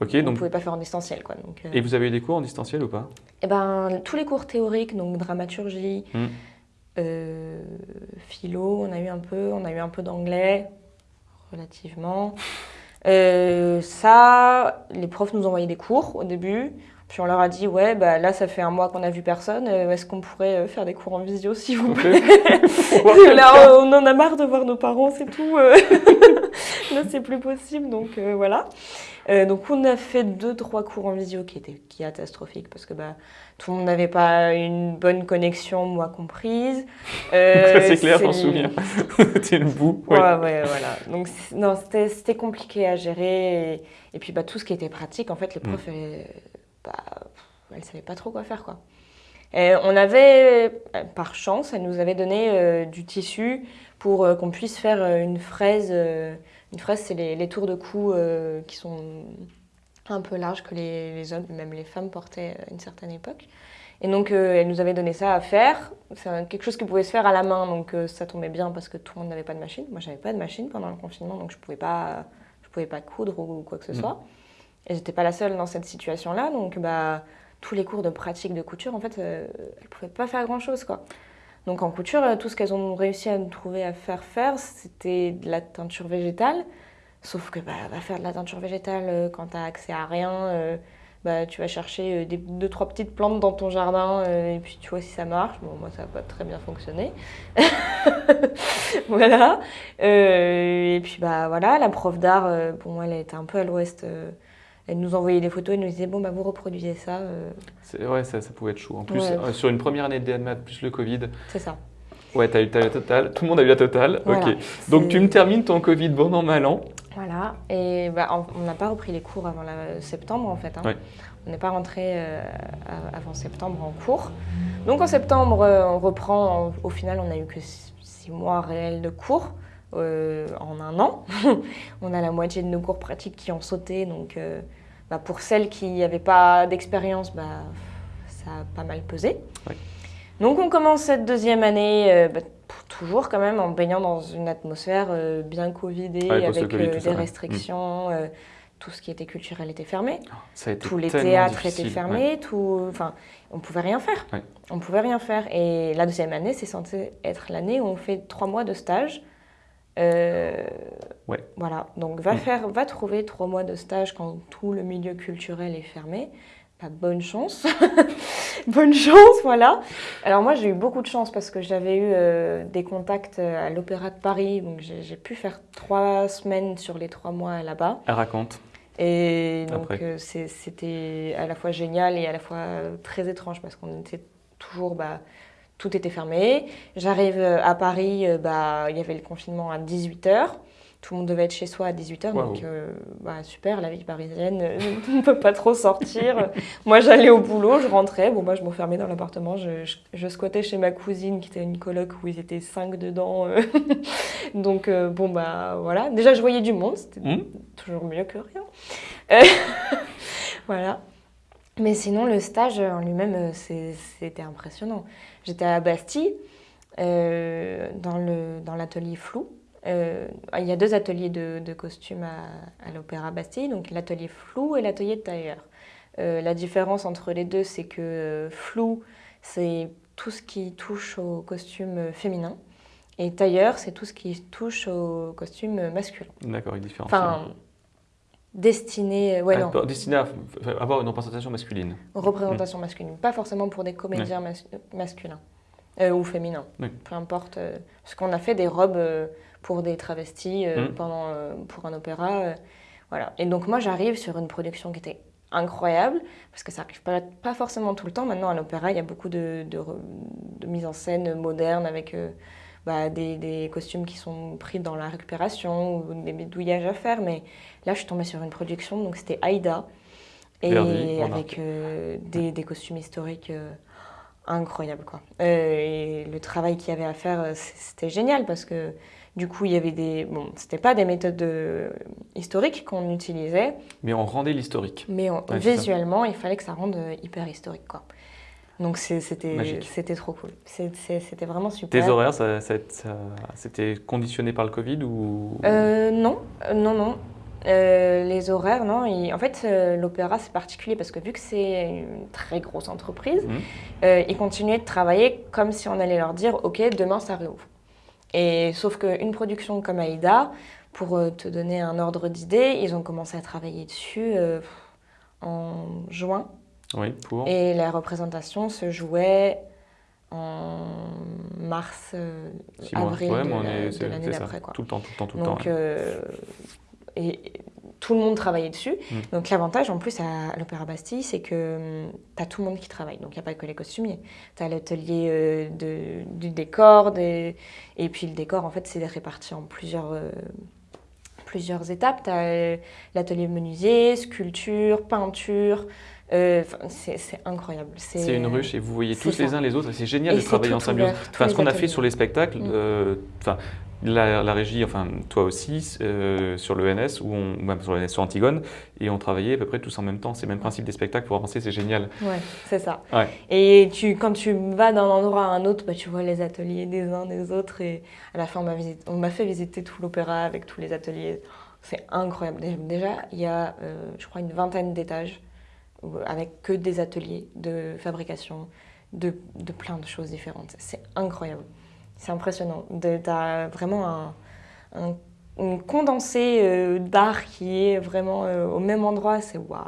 Ok, On ne donc. pouvait pas faire en distanciel, quoi. Donc, euh, Et vous avez eu des cours en distanciel ou pas? Eh ben, tous les cours théoriques, donc dramaturgie, Mm. euh, philo, on a eu un peu, on a eu un peu d'anglais, relativement. Ça, les profs nous envoyaient des cours au début. Puis on leur a dit, ouais, bah là, ça fait un mois qu'on a vu personne. euh, Est-ce qu'on pourrait euh, faire des cours en visio, s'il vous plaît Là, on en a marre de voir nos parents, c'est tout. euh. Là, c'est plus possible, donc euh, voilà. Euh, donc, on a fait deux, trois cours en visio qui étaient catastrophiques parce que bah, tout le monde n'avait pas une bonne connexion, moi comprise. Euh, c'est clair, j'en souviens. C'était le bout. Ouais, ouais. ouais, voilà. Donc, non, c'était compliqué à gérer. Et, et puis, bah, tout ce qui était pratique, en fait, les Mm. profs, elles, bah, elles savaient pas trop quoi faire, quoi. Et on avait, euh, par chance, elles nous avaient donné euh, du tissu pour euh, qu'on puisse faire une fraise. une fraise, c'est les, les tours de cou qui sont un peu larges que les, les hommes, même les femmes portaient à une certaine époque. Et donc, euh, elle nous avait donné ça à faire. C'est quelque chose qui pouvait se faire à la main, donc euh, ça tombait bien parce que tout le monde n'avait pas de machine. Moi, j'avais pas de machine pendant le confinement, donc je pouvais pas, je pouvais pas coudre ou quoi que ce Mm. soit. Et j'étais pas la seule dans cette situation-là, donc bah tous les cours de pratique de couture, en fait, euh, elles pouvaient pas faire grand-chose. Donc en couture, euh, tout ce qu'elles ont réussi à nous trouver à faire faire, c'était de la teinture végétale. Sauf que bah, faire de la teinture végétale euh, quand tu as accès à rien. bah, tu vas chercher des, deux, trois petites plantes dans ton jardin et puis tu vois si ça marche. Bon, moi, ça n'a pas très bien fonctionné. voilà. Et puis, bah voilà, la prof d'art, moi, elle était un peu à l'ouest. Elle nous envoyait des photos, elle nous disait, bon, bah vous reproduisez ça. euh, Ouais, ça, ça pouvait être chaud. En plus, Ouais. euh, sur une première année de DNMAT plus le Covid, c'est ça. ouais, t'as eu, t'as eu la totale. Tout le monde a eu la totale. Voilà. Ok. Donc tu me termines ton Covid bon an, mal an. Voilà, et bah, on n'a pas repris les cours avant la- septembre en fait. hein. Ouais. On n'est pas rentré euh, avant septembre en cours. Donc en septembre, euh, on reprend. en- au final, on n'a eu que six mois réels de cours euh, en un an. on a la moitié de nos cours pratiques qui ont sauté. Donc euh, bah, pour celles qui n'avaient pas d'expérience, bah, ça a pas mal pesé. Ouais. Donc on commence cette deuxième année. euh, bah, toujours quand même en baignant dans une atmosphère bien covidée, Ouais, avec Covid, tout ça, des ouais. restrictions, tout ce qui était culturel était fermé, Ça a été tous les théâtres difficile, étaient ouais. fermés, tout, enfin, on pouvait rien faire. Ouais. On pouvait rien faire. Et la deuxième année, c'est censé être l'année où on fait trois mois de stage. Euh, Ouais. Voilà. Donc va Mm. faire, va trouver trois mois de stage quand tout le milieu culturel est fermé. Bah, bonne chance. bonne chance, voilà. Alors moi, j'ai eu beaucoup de chance parce que j'avais eu euh, des contacts euh, à l'Opéra de Paris. Donc j'ai pu faire trois semaines sur les trois mois là-bas. Elle raconte. Et donc euh, c'était à la fois génial et à la fois très étrange parce qu'on était toujours, bah, tout était fermé. J'arrive euh, à Paris, euh, bah, il y avait le confinement à 18h. Tout le monde devait être chez soi à 18h, Waouh. donc euh, bah, super, la vie parisienne, on ne peut pas trop sortir. Moi j'allais au boulot, je rentrais, bon, bah, je m'enfermais dans l'appartement, je, je, je squattais chez ma cousine qui était une coloc où ils étaient cinq dedans. donc euh, bon bah voilà, déjà je voyais du monde, c'était Hmm toujours mieux que rien. Voilà. Mais sinon, le stage en lui-même, c'était impressionnant. J'étais à Bastille, euh, dans l'atelier flou. Euh, il y a deux ateliers de, de costumes à, à l'Opéra Bastille, donc l'atelier flou et l'atelier de tailleur. Euh, la différence entre les deux, c'est que euh, flou, c'est tout ce qui touche au costume féminin, et tailleur, c'est tout ce qui touche au costume masculin. D'accord, il différencie. Enfin, destiné, ouais, non, Ah, Destiné à avoir une représentation masculine. représentation masculine. Pas forcément pour des comédiens mas- masculins euh, ou féminins. Oui. Peu importe. euh, parce qu'on a fait des robes euh, pour des travestis euh, Mm. pendant, euh, pour un opéra. euh, voilà. Et donc moi j'arrive sur une production qui était incroyable, parce que ça arrive pas, pas forcément tout le temps. Maintenant à l'opéra, il y a beaucoup de, de, en scène moderne avec euh, bah, des, des costumes qui sont pris dans la récupération ou des bidouillages à faire. Mais là je suis tombée sur une production, donc c'était Aïda, et Verdi, avec euh, des, des costumes historiques. euh, incroyables quoi. Euh, et le travail qu'il y avait à faire, c'était génial parce que du coup, il y avait des. Bon, c'était pas des méthodes historiques qu'on utilisait, Mais on rendait l'historique. mais on- Ouais, visuellement, il fallait que ça rende hyper historique, quoi. Donc c'était trop cool. C'était vraiment super. Tes horaires, ça, ça- ça- c'était conditionné par le Covid ou? Euh, non, euh, non, non. Euh, les horaires, non. En fait, euh, l'opéra, c'est particulier parce que vu que c'est une très grosse entreprise, Mhm. ils continuaient de travailler comme si on allait leur dire OK, demain ça réouvre. Et sauf qu'une production comme Aïda, pour te donner un ordre d'idée, ils ont commencé à travailler dessus en juin. Oui, pour. Et la représentation se jouait en mars, euh, avril Ouais, de l'année d'après. Tout le temps, tout le temps, tout le temps. euh, et, tout le monde travaillait dessus. Mm. Donc, l'avantage en plus à, l'Opéra Bastille, c'est que tu as tout le monde qui travaille. Donc, il n'y a pas que les costumiers. Tu as l'atelier euh, de- du décor. des- Et puis, le décor, en fait, c'est réparti en plusieurs, euh, plusieurs étapes. Tu as l'atelier menuisier, sculpture, peinture. Euh, c'est incroyable. C'est une ruche et vous voyez tous les uns les autres et c'est génial Et de travailler en symbiose. Enfin, ce qu'on a fait sur les spectacles, Mm. euh, enfin, la, la régie, enfin toi aussi, euh, sur le NS, où on, même sur le NS, sur Antigone, et on travaillait à peu près tous en même temps. C'est le même principe des spectacles pour avancer, c'est génial. Ouais, c'est ça. Ouais. Et tu, quand tu vas d'un endroit à un autre, bah, tu vois les ateliers des uns des autres. Et à la fin, on m'a fait visiter tout l'opéra avec tous les ateliers. C'est incroyable. Dé- Déjà, il y a, euh, je crois, une vingtaine d'étages avec que des ateliers de fabrication de, de plein de choses différentes. C'est incroyable. C'est impressionnant. Tu as vraiment un, un- une condensée euh, d'art qui est vraiment euh, au même endroit. C'est waouh.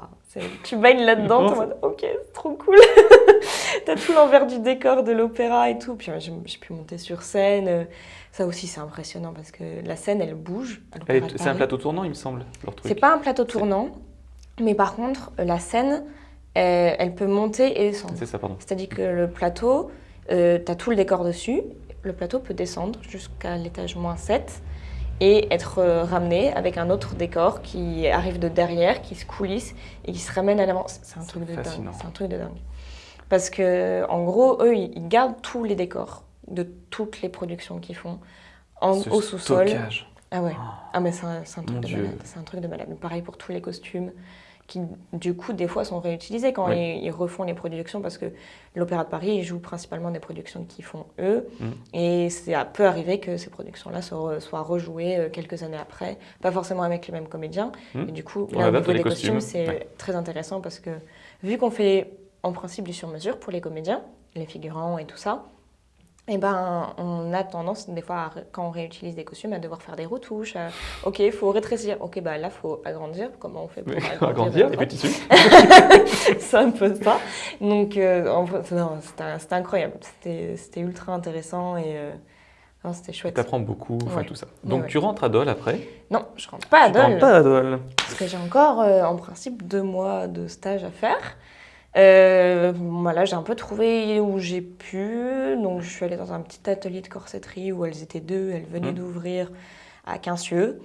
Tu baignes là-dedans, t'es en ok, c'est trop cool. T'as tout l'envers du décor de l'opéra et tout. Puis ouais, j'ai pu monter sur scène. euh, Ça aussi, c'est impressionnant parce que la scène, elle bouge. C'est un plateau tournant, il me semble, leur truc. C'est pas un plateau tournant, mais par contre, la scène, elle peut monter et descendre. C'est ça, pardon. C'est-à-dire que le plateau, euh, tu as tout le décor dessus. Le plateau peut descendre jusqu'à l'étage moins 7 et être euh, ramené avec un autre décor qui arrive de derrière, qui se coulisse et qui se ramène à l'avant. C'est un truc de dingue. fascinant. C'est un truc de dingue. Parce que, en gros, eux, ils gardent tous les décors de toutes les productions qu'ils font en, Ce au sous-sol. Ah ouais. Oh. Ah mais c'est un, un truc de malade. C'est un truc de malade. Pareil pour tous les costumes qui du coup des fois sont réutilisés quand Oui. ils, ils refont les productions parce que l'Opéra de Paris ils jouent principalement des productions qu'ils font eux Mm. et c'est à peu arrivé que ces productions-là soient, soient rejouées euh, quelques années après, pas forcément avec les mêmes comédiens. Mm. Et du coup là, au niveau des costumes, costumes, c'est ouais. très intéressant parce que vu qu'on fait en principe du sur-mesure pour les comédiens, les figurants et tout ça, eh ben, on a tendance, des fois, à quand on réutilise des costumes, à devoir faire des retouches. à, ok, il faut rétrécir. Ok, bah là, il faut agrandir. Comment on fait pour agrandir, Agrandir, euh, petits tissus. C'est un peu ça. Donc, euh, c'était incroyable. C'était ultra intéressant et euh, c'était chouette. T'apprends beaucoup, enfin Ouais. tout ça. Donc ouais. tu rentres à Dole après? Non, je rentre pas à Tu rentres Dole. pas à Dole. Parce que j'ai encore, euh, en principe, deux mois de stage à faire. Euh, voilà, j'ai un peu trouvé où j'ai pu. Donc, je suis allée dans un petit atelier de corsetterie où elles étaient deux. Elles venaient Mhm. d'ouvrir à Quincieux.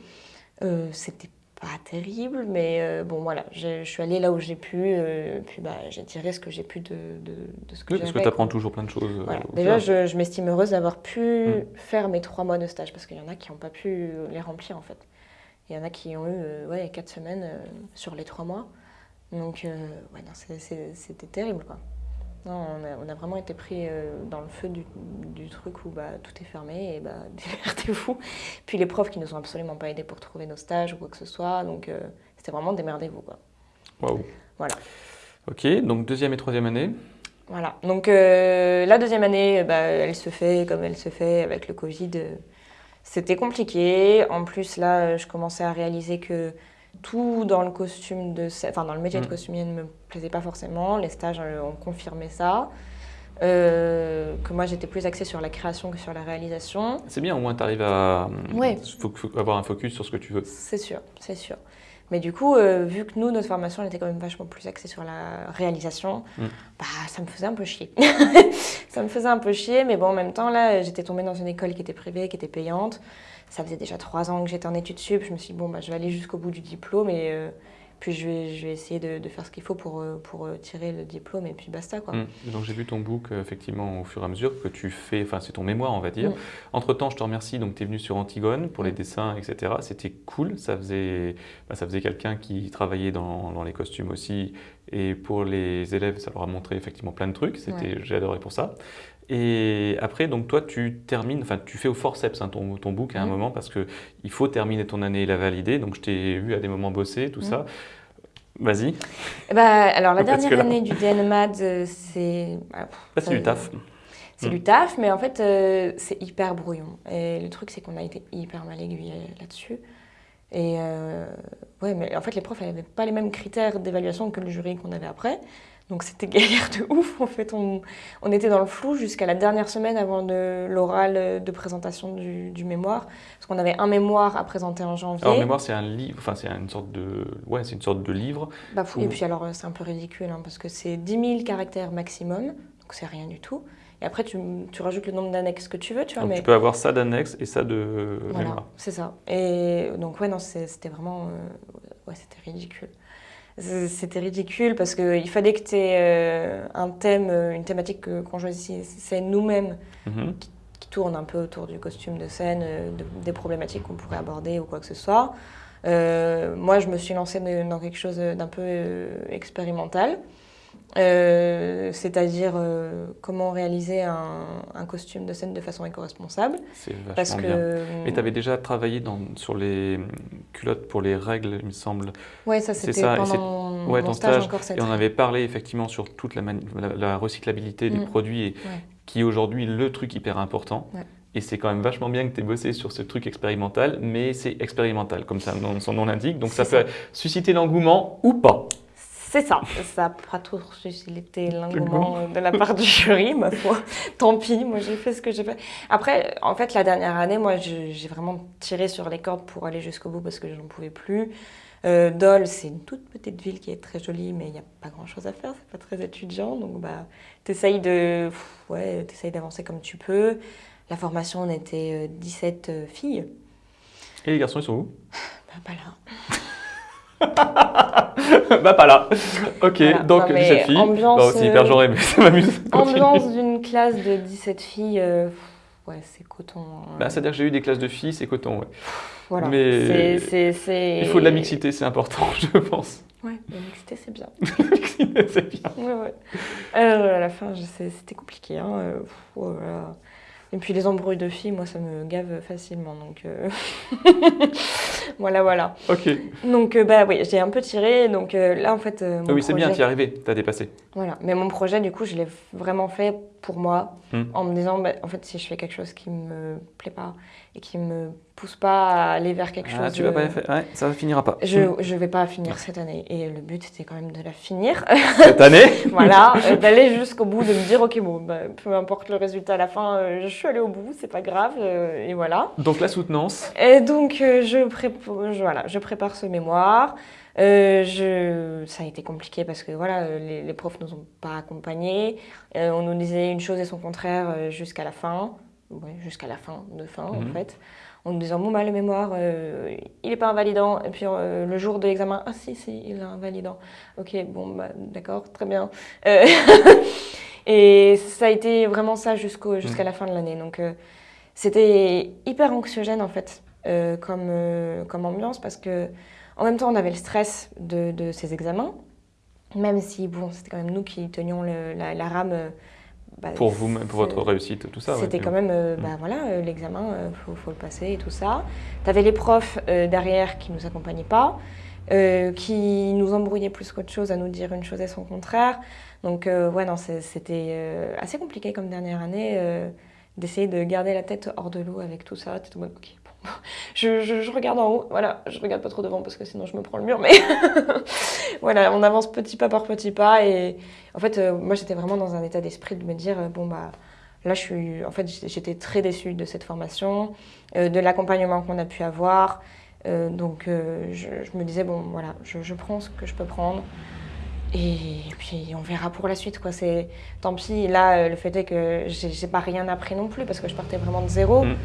Euh, C'était pas terrible, mais euh, bon, voilà. Je, je suis allée là où j'ai pu. euh, puis, bah, j'ai tiré ce que j'ai pu de, de, de ce que Oui, parce que tu apprends quoi. toujours plein de choses. Voilà. Déjà, je, je m'estime heureuse d'avoir pu Mm. faire mes trois mois de stage parce qu'il y en a qui n'ont pas pu les remplir en fait. Il y en a qui ont eu ouais, quatre semaines sur les trois mois. Donc, euh, ouais, c'était terrible quoi. Non, on, a, on a vraiment été pris euh, dans le feu du, du truc où bah, tout est fermé et bah, démerdez-vous. Puis les profs qui nous ont absolument pas aidés pour trouver nos stages ou quoi que ce soit. Donc, euh, c'était vraiment démerdez-vous quoi. Waouh. Voilà. Ok, donc deuxième et troisième année. Voilà. Donc euh, la deuxième année, bah, elle se fait comme elle se fait avec le Covid. C'était compliqué. En plus, là, je commençais à réaliser que tout dans le costume de, enfin dans le métier de Mm. costumier ne me plaisait pas forcément. Les stages euh, ont confirmé ça. euh, que moi j'étais plus axée sur la création que sur la réalisation. C'est bien, au moins tu arrives à Ouais. faut avoir un focus sur ce que tu veux. C'est sûr, c'est sûr. Mais du coup, euh, vu que nous, notre formation, elle était quand même vachement plus axée sur la réalisation, Mm. bah, ça me faisait un peu chier. ça me faisait un peu chier, mais bon, en même temps, là, j'étais tombée dans une école qui était privée, qui était payante. Ça faisait déjà trois ans que j'étais en études sup. Je me suis dit, bon, bah, je vais aller jusqu'au bout du diplôme et euh, puis je vais, je vais essayer de, de faire ce qu'il faut pour, euh, pour euh, tirer le diplôme et puis basta, quoi. Mm. Donc j'ai vu ton book effectivement au fur et à mesure que tu fais, enfin c'est ton mémoire on va dire. Mm. Entre temps je te remercie, donc tu es venu sur Antigone pour les Mm. dessins etc. C'était cool, ça faisait, bah, ça faisait quelqu'un qui travaillait dans, dans les costumes aussi et pour les élèves ça leur a montré effectivement plein de trucs, c'était, j'ai adoré pour ça. Et après donc toi tu termines, enfin tu fais au forceps hein, ton, ton book à un moment parce que il faut terminer ton année et la valider, donc je t'ai vu à des moments bosser, tout ça. Vas-y, Bah, alors, la dernière année du DNMAD, euh, c'est. ah, c'est du taf. C'est Mm. du taf, mais en fait, euh, c'est hyper brouillon. Et le truc, c'est qu'on a été hyper mal aiguillés là-dessus. Et euh, ouais, mais en fait, les profs n'avaient pas les mêmes critères d'évaluation que le jury qu'on avait après. Donc c'était galère de ouf. En fait, on, on était dans le flou jusqu'à la dernière semaine avant de l'oral de présentation du, du mémoire. Parce qu'on avait un mémoire à présenter en janvier. Alors mémoire c'est un livre, enfin c'est une sorte de, ouais c'est une sorte de livre. Bah. Et puis alors, euh, c'est un peu ridicule, hein, parce que c'est 10 000 caractères maximum, donc c'est rien du tout. Et après, tu, tu rajoutes le nombre d'annexes que tu veux, tu vois. Donc mais... tu peux avoir ça d'annexe et ça de Voilà, mémoire. c'est ça. Et donc, ouais, non, c'était vraiment. euh, ouais, c'était ridicule. C'est- C'était ridicule parce qu'il fallait que tu aies un thème, euh, une thématique que- qu'on choisissait nous-mêmes, Mhm. qui tourne un peu autour du costume de scène, euh, de- des problématiques qu'on pourrait aborder ou quoi que ce soit. Euh, moi, je me suis lancée dans quelque chose d'un peu euh, expérimental. Euh, c'est-à-dire euh, comment réaliser un, un costume de scène de façon éco-responsable. C'est vachement Parce bien. que. Et tu avais déjà travaillé dans, sur les culottes pour les règles, il me semble. Ouais, ça c'était ça, pendant c'est- mon, ouais, mon ton stage, stage, encore cette Et on avait parlé effectivement sur toute la, mani- la, la recyclabilité des Mm. produits, et, Ouais. qui est aujourd'hui le truc hyper important. Ouais. Et c'est quand même vachement bien que tu aies bossé sur ce truc expérimental, mais c'est expérimental, comme ça, son nom l'indique. Donc ça C'est peut susciter l'engouement ou pas. C'est ça. Ça n'a pas toujours suscité l'engouement de la part du jury, ma foi. Tant pis, moi j'ai fait ce que j'ai fait. Après, en fait, la dernière année, moi j'ai vraiment tiré sur les cordes pour aller jusqu'au bout parce que je n'en pouvais plus. Euh, Dole, c'est une toute petite ville qui est très jolie, mais il n'y a pas grand chose à faire, c'est pas très étudiant. Donc, bah, t'essayes de, pff, ouais, d'avancer comme tu peux. La formation, on était euh, 17 euh, filles. Et les garçons, ils sont où? Bah, pas là. Bah pas là. Ok, Voilà. donc Non, mais 17 filles. ambiance, Bon, c'est hyper euh, genré, mais ça m'amuse. Ambiance d'une classe de 17 filles, euh, ouais, c'est coton. hein. Bah, C'est-à-dire que j'ai eu des classes de filles, c'est coton. ouais. voilà. mais- Il faut de la mixité, c'est important, je pense. Ouais, la mixité, c'est bien. La mixité, c'est bien. Ouais, ouais. Euh, à la fin, c'était compliqué. Hein. euh, pff, oh là là. Et puis les embrouilles de filles, moi, ça me gave facilement. Donc euh, voilà, voilà. Ok. Donc euh, bah oui, j'ai un peu tiré. Donc euh, là, en fait, euh, mon Ah oui, c'est bien, t'y es arrivé, t'as dépassé. Voilà. Mais mon projet, du coup, je l'ai vraiment fait pour moi, Hmm. en me disant, bah, en fait, si je fais quelque chose qui me plaît pas et qui me pousse pas à aller vers quelque Ah, chose, tu vas pas faire. Ouais, ça finira pas. je je vais pas finir cette année. Et le but, c'était quand même de la finir. Cette année voilà, euh, d'aller jusqu'au bout, de me dire, ok, bon, bah, peu importe le résultat à la fin, euh, je suis allée au bout, c'est pas grave, euh, et voilà. Donc la soutenance. Et donc, je, prépa- je- voilà, je prépare ce mémoire. Euh, je... Ça a été compliqué parce que voilà, les, les profs ne nous ont pas accompagnés. Euh, on nous disait une chose et son contraire jusqu'à la fin. Ouais, jusqu'à la fin de fin, en Mhm. fait. En nous disant, bon, bah, le mémoire, euh, il n'est pas invalidant. Et puis, euh, le jour de l'examen, ah si, si, il est invalidant. Ok, bon, bah, d'accord, très bien. Euh, et ça a été vraiment ça jusqu'au, jusqu'à la fin de l'année. Donc, c'était hyper anxiogène, en fait, comme, comme ambiance, parce que en même temps, on avait le stress de, de ces examens, même si, bon, c'était quand même nous qui tenions le- la, la rame. Euh, bah, Pour vous, pour votre réussite, tout ça. ouais. c'était quand même, euh, bah voilà, euh, l'examen, il faut, faut le passer et tout ça. T'avais les profs euh, derrière qui nous accompagnaient pas, euh, qui nous embrouillaient plus qu'autre chose à nous dire une chose et son contraire. Donc, euh, ouais, non, c'était euh, assez compliqué comme dernière année euh, d'essayer de garder la tête hors de l'eau avec tout ça. Bon, je, regarde en haut, voilà, je regarde pas trop devant parce que sinon je me prends le mur, mais voilà, on avance petit pas par petit pas et en fait, euh, moi j'étais vraiment dans un état d'esprit de me dire, euh, bon bah là je suis, en fait j'étais- très déçue de cette formation, euh, de l'accompagnement qu'on a pu avoir, donc je, me disais, bon voilà, je, prends ce que je peux prendre. Et puis on verra pour la suite quoi. C'est tant pis. Là, le fait est que j'ai pas rien appris non plus parce que je partais vraiment de zéro. Mm.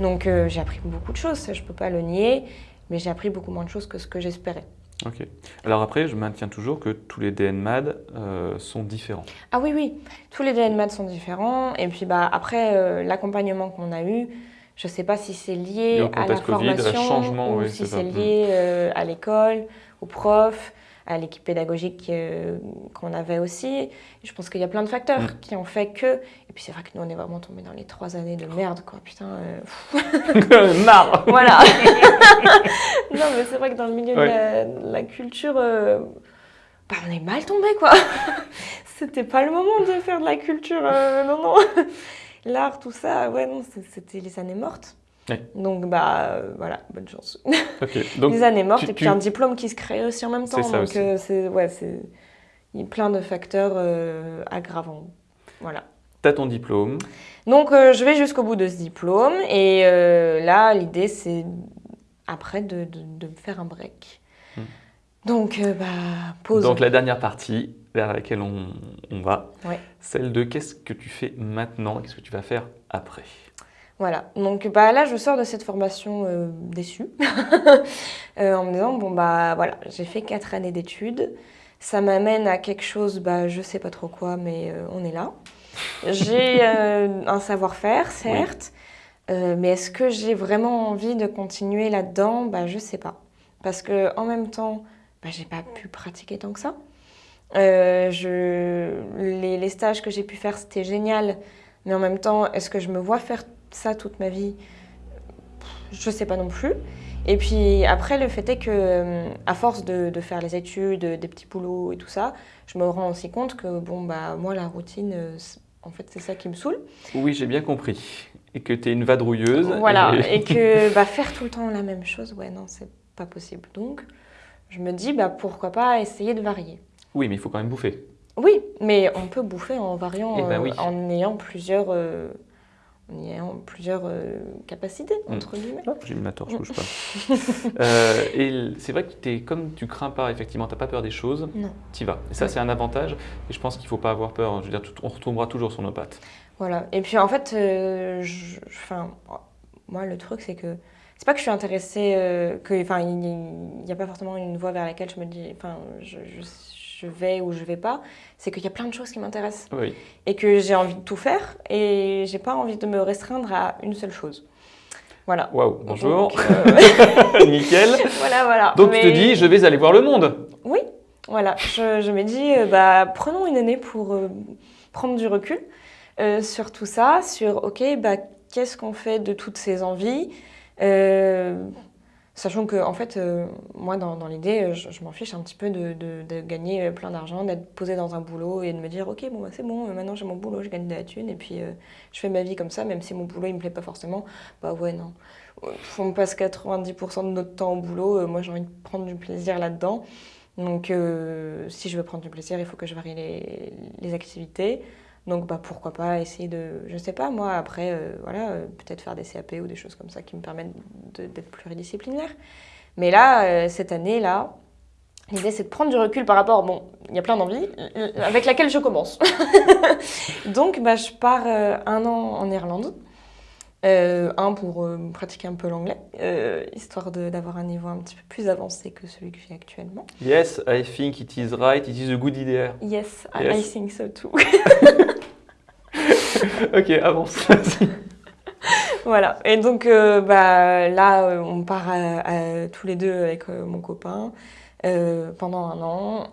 Donc euh, j'ai appris beaucoup de choses, ça, je peux pas le nier, mais j'ai appris beaucoup moins de choses que ce que j'espérais. Ok. Alors après, je maintiens toujours que tous les DNMAD euh, sont différents. Ah oui, oui, tous les DNMAD sont différents. Et puis bah, après, euh, l'accompagnement qu'on a eu, je sais pas si c'est lié à la à formation changement, ou oui, si c'est lié à l'école, aux profs, à l'équipe pédagogique euh, qu'on avait aussi. Je pense qu'il y a plein de facteurs Mm. qui ont fait que... Et puis c'est vrai que nous, on est vraiment tombés dans les trois années de merde, quoi. Putain, euh, Marre Voilà. non, mais c'est vrai que dans le milieu Ouais. de, la, de la culture, euh, bah, on est mal tombé, quoi. C'était pas le moment de faire de la culture. euh, non, non. L'art, tout ça, ouais, non, c'était les années mortes. Ouais. Donc, bah, euh, voilà, bonne chance. Ok. Donc, les années mortes, tu- et puis tu- un diplôme qui se crée aussi en même temps. ça donc, euh, c'est, ouais, c'est. Il y a plein de facteurs euh, aggravants. Voilà. tu as ton diplôme. Donc je vais jusqu'au bout de ce diplôme et là l'idée c'est après de, de- faire un break. Hmm. Donc bah pause. Donc la dernière partie vers laquelle on, on va, Ouais. celle de qu'est-ce que tu fais maintenant, qu'est-ce que tu vas faire après? Voilà. Donc bah là je sors de cette formation euh, déçue Euh, en me disant bon bah voilà j'ai fait quatre années d'études. Ça m'amène à quelque chose, bah, je sais pas trop quoi, mais euh, on est là. J'ai un savoir-faire, certes, mais est-ce que j'ai vraiment envie de continuer là-dedans? Bah, Je sais pas. Parce que en même temps, bah, j'ai pas pu pratiquer tant que ça. Je... les, les stages que j'ai pu faire, c'était génial, mais en même temps, est-ce que je me vois faire ça toute ma vie Je sais pas non plus. Et puis après, le fait est que, euh, à force de, de faire les études, des petits boulots et tout ça, je me rends aussi compte que, bon, bah, moi, la routine, euh, en fait, c'est ça qui me saoule. Oui, j'ai bien compris. Et que tu es une vadrouilleuse. Voilà, et- et que bah, faire tout le temps la même chose, ouais, non, c'est pas possible. Donc, je me dis, bah, pourquoi pas essayer de varier. Oui, mais il faut quand même bouffer. Oui, mais on peut bouffer en variant, Eh ben euh, en ayant plusieurs, euh, en ayant plusieurs euh, capacités, Mm. entre guillemets. J'ai mis ma torche, bouge pas. Euh, et c'est vrai que es, comme tu crains pas, effectivement, tu pas peur des choses, tu vas. Et ça, c'est un avantage. Et je pense qu'il faut pas avoir peur. Je veux dire, on retombera toujours sur nos pattes. Voilà. Et puis en fait, euh, je- enfin, moi le truc c'est que c'est pas que je suis intéressée, euh, que, enfin, il n'y a pas forcément une voie vers laquelle je me dis, enfin, je, je- je vais ou je vais pas. C'est qu'il y a plein de choses qui m'intéressent Oui. et que j'ai envie de tout faire et j'ai pas envie de me restreindre à une seule chose. Voilà. Waouh, bonjour. Donc, euh, Nickel. voilà, voilà. Donc tu te Mais- dis, je vais aller voir le monde. Oui, voilà. Je, je me dis, euh, bah, prenons une année pour euh, prendre du recul sur tout ça, sur, ok, bah, qu'est-ce qu'on fait de toutes ces envies Sachant que, en fait, euh, moi, dans, l'idée, euh, je, m'en fiche un petit peu de, gagner euh, plein d'argent, d'être posée dans un boulot et de me dire, ok, bon, bah, c'est bon, maintenant j'ai mon boulot, je gagne de la thune et puis je fais ma vie comme ça, même si mon boulot, il me plaît pas forcément. Bah ouais, non. On passe 90% de notre temps au boulot, moi j'ai envie de prendre du plaisir là-dedans. Donc, si je veux prendre du plaisir, il faut que je varie les activités. Donc, bah, pourquoi pas essayer de, je sais pas, moi, après, euh, voilà, euh, peut-être faire des CAP ou des choses comme ça qui me permettent d'être pluridisciplinaire. Mais là, euh, cette année-là, l'idée, c'est de prendre du recul par rapport, bon, il y a plein d'envies, avec laquelle je commence. Donc, bah, je pars un an en Irlande. Euh, un pour euh, pratiquer un peu l'anglais, euh, histoire d'avoir un niveau un petit peu plus avancé que celui que j'ai actuellement. Yes, I think it is right, it is a good idea. Yes, I, Yes. I think so too. ok, avance. voilà. Et donc, euh, bah, là, on part à- à- tous les deux avec mon copain pendant un an